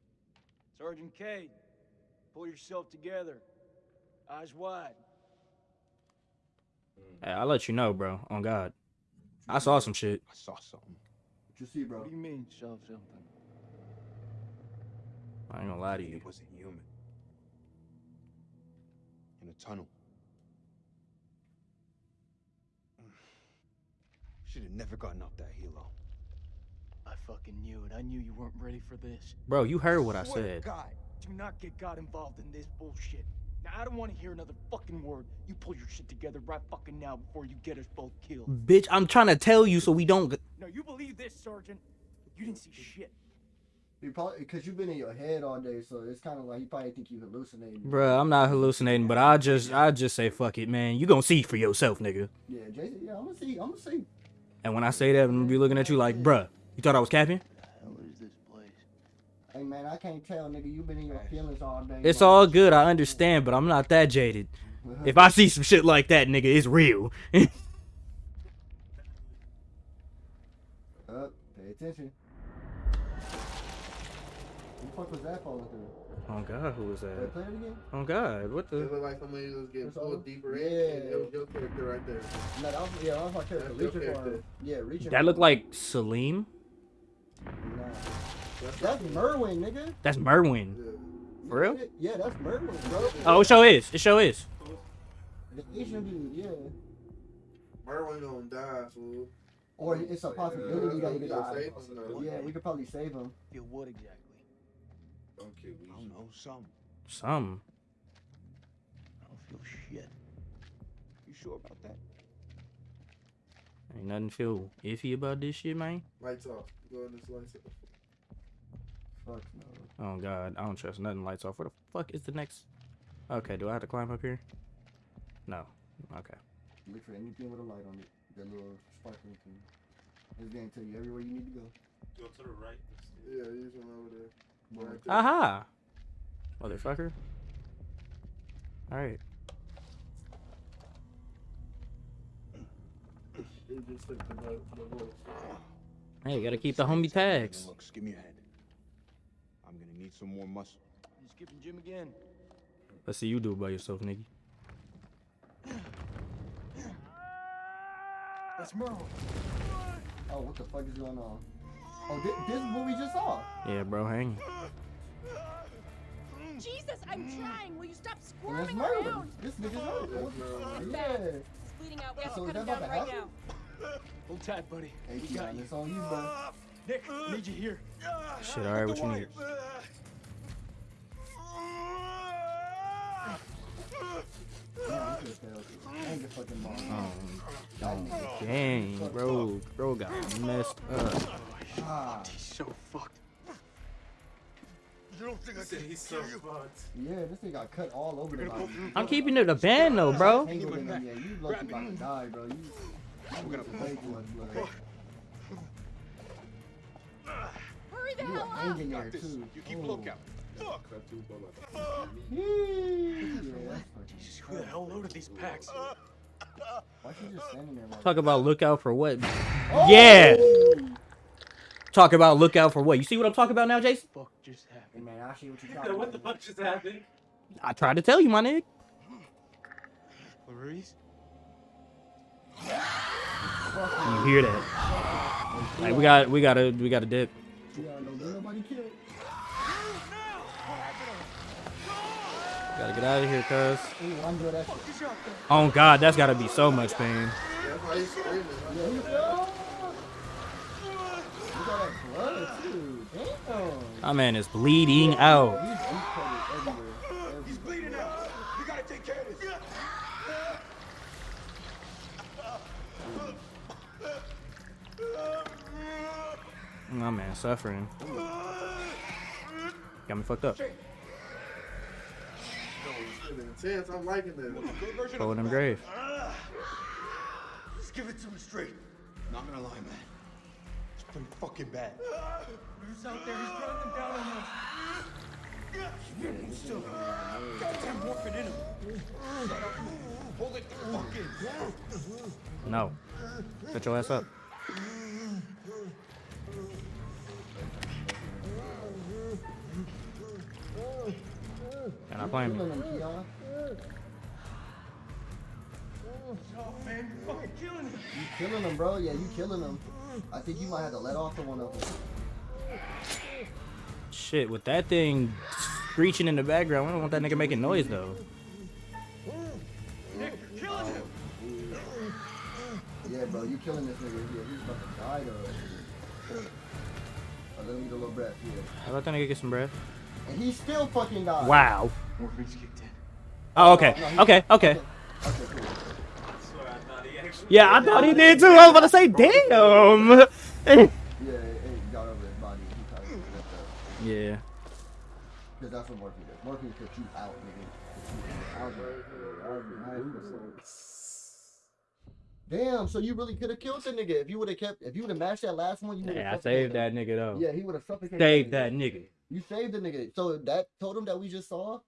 Sergeant Kay, pull yourself together. Eyes wide. Hey, I'll let you know, bro. On God. I saw some shit. I saw something. What you see, bro? What do you mean, saw something? I ain't gonna lie to you. It wasn't human. In a tunnel. Should have never gotten up that helo. I fucking knew it. I knew you weren't ready for this. Bro, you heard what I Swear to said. God, do not get God involved in this bullshit. Now, I don't want to hear another fucking word. You pull your shit together right fucking now before you get us both killed. Bitch, I'm trying to tell you so we don't. g- No, you believe this, Sergeant? You didn't see shit. You probably because you've been in your head all day, so it's kind of like you probably think you hallucinating. Bruh, I'm not hallucinating, but I just, I just say fuck it, man. You gonna see for yourself, nigga. Yeah, Jason. Yeah, I'm gonna see. I'm gonna see. And when I say that, I'm gonna be looking at you like, bruh, you thought I was capping? Hell is this place? Hey man, I can't tell, nigga. You've been in your feelings all day. It's bro. all good, I understand, but I'm not that jaded. Uh-huh. If I see some shit like that, nigga, it's real. Up, pay attention. Who the fuck was that falling through? oh God, who was that? play it again. Oh God, what It the? looked like somebody was getting pulled deeper in. Yeah. and That was your character right there. No, that was, yeah, that was my character. That's Reaching for character. him. Yeah, reaching. That for looked like Salim. Nah. That's Merwin, nigga. That's Merwin. For real? Yeah, that's Merwin, bro. Oh, it show is. It show is. The Asian dude, yeah. Merwin gonna die, fool. Or it's a possibility that he could Yeah, die. save him. Yeah, we could probably save him. Feel what exactly? Okay, we I don't know, some. Some. I don't feel shit. You sure about that? Ain't nothing feel iffy about this shit, man. Lights off. Go on this lights off. Fuck no. Oh God, I don't trust nothing. Lights off. Where the fuck is the next? Okay, do I have to climb up here? No. Okay. Look for anything with a light on it. That little sparkling thing. It's gonna tell you everywhere you need to go. Go to the right. Yeah, use one over there. Right Aha! Motherfucker. Alright. It just took the, vote- the voice. Hey, you gotta keep the homie tags. Looks, give me a hand. I'm need some more muscle. You skipping gym again? Let's see you do it by yourself, nigga. That's Merwin. Oh, what the fuck is going on? Oh, this, this is what we just saw. Yeah, bro, hang. Jesus, I'm mm. trying. Will you stop And that's squirming around? This nigga's oh, Merwin. It's Yeah. bad. It's bleeding out. We have So to cut him down right now. Hold tight, buddy. Hey, we got Keon, you. it's on you, bro. Nick, need you here. Shit, alright, what you need? Yeah, he could've. Ain't the fucking ball. Oh, dang, bro. Bro got messed up. Ah, He's so fucked. You don't think I Said can he's so kill you? fucked. yeah, this thing got cut all over the body. I'm keeping it a band though, bro. Tangled in him, yeah, you lucky about to die, bro. You, you gonna way too much blood. Hurry the You hell up. hanging there too. You keep a Oh. lookout. Fuck! Cut two bullets. Yeah, that's fucking Jesus, who the hell loaded these packs? Uh, Why she just standing there like Talk about lookout for what? Oh! Yeah. Talk about lookout for what? You see what I'm talking about now, Jason? Fuck just happened. Man, I see what you're talking what the fuck just happened? I tried to tell you, my nigga. Maurice? You hear that? Like we got, we got to, we got to dip. Yeah, don't let nobody kill. Gotta get out of here, cuz. Oh God, that's gotta be so much pain. My man is bleeding out. He's. My man suffering. Got me fucked up. Intense. I'm liking this. Pulling them grave. Just give it to me straight. Not gonna lie, man. It's pretty fucking bad. Who's out there? He's running them down on us. He's still goddamn morphine in him. Hold it the fuck in. No. Get your ass up. You're not playing me. Him, Keon. Man, you're killing him. You killing him, bro. Yeah, you killing him. I think you might have to let off to one of them. Shit, with that thing screeching in the background, I don't want that nigga making noise though. Nick, you're killing him. Yeah, bro, you killing this nigga. Yeah, he's about to die though. Oh, let me get a little breath. Yeah. How about that nigga get some breath? And he still fucking died. Wow. Morphine's kicked in. Oh, okay. Okay, okay. Okay. Yeah, I thought he did too. I was about to say, damn. Yeah, it, it got over his body. He probably left up. yeah. Because that's what morphine does. Morphine puts you out, nigga. Puts you out. I was- I was- Damn, so you really could have killed the nigga if you would have kept if you would have matched that last one. You Yeah, I saved that nigga though. Yeah, he would have suffocated. Saved that nigga. You saved the nigga. So that totem that we just saw,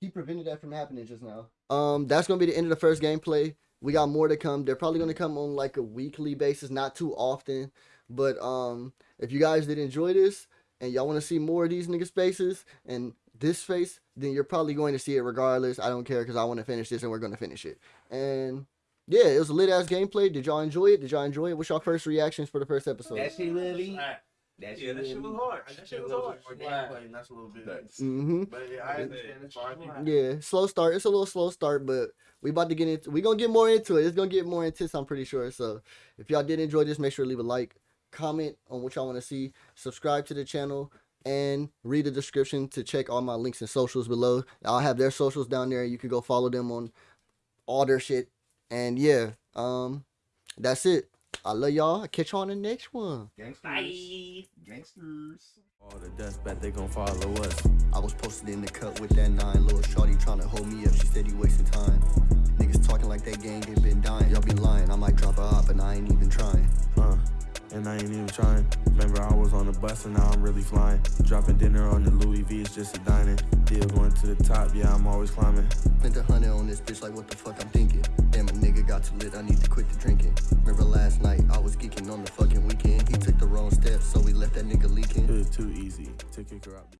he prevented that from happening just now. Um, that's gonna be the end of the first gameplay. We got more to come. They're probably gonna come on like a weekly basis, not too often. But um, if you guys did enjoy this and y'all want to see more of these nigga spaces and this face, then you're probably going to see it regardless. I don't care because I want to finish this and we're gonna finish it. And yeah, it was a lit ass gameplay. Did y'all enjoy it? Did y'all enjoy it? What's y'all first reactions for the first episode? That shit really. That yeah, that shit was hard. That shit was hard. More gameplay, that's a little bit. Mm-hmm. But yeah, I understand as far as people. Yeah, slow start. It's a little slow start, but we about to get into. We gonna get more into it. It's gonna get more intense. I'm pretty sure. So if y'all did enjoy this, make sure to leave a like, comment on what y'all want to see, subscribe to the channel, and read the description to check all my links and socials below. I'll have their socials down there. You can go follow them on all their shit. And yeah, um, that's it. I love y'all. I'll catch y'all on the next one. Gangsters. Gangsters. All the dust bet they gon' follow us. I was posted in the cut with that nine. Little shorty tryna hold me up. She said he wasting time. Niggas talking like that gang ain't been dying. Y'all be lying. I might drop a hop and I ain't even trying. Uh, and I ain't even trying. Remember I was on the bus and now I'm really flying. Dropping dinner on the Louis V, it's just a dining. Deal going to the top, yeah, I'm always climbing. Spent a hundred on this bitch like what the fuck I'm thinking. Got too lit. I need to quit the drinking. Remember last night I was geeking on the fucking weekend. He took the wrong steps, so we left that nigga leaking. It was too easy to kick her out.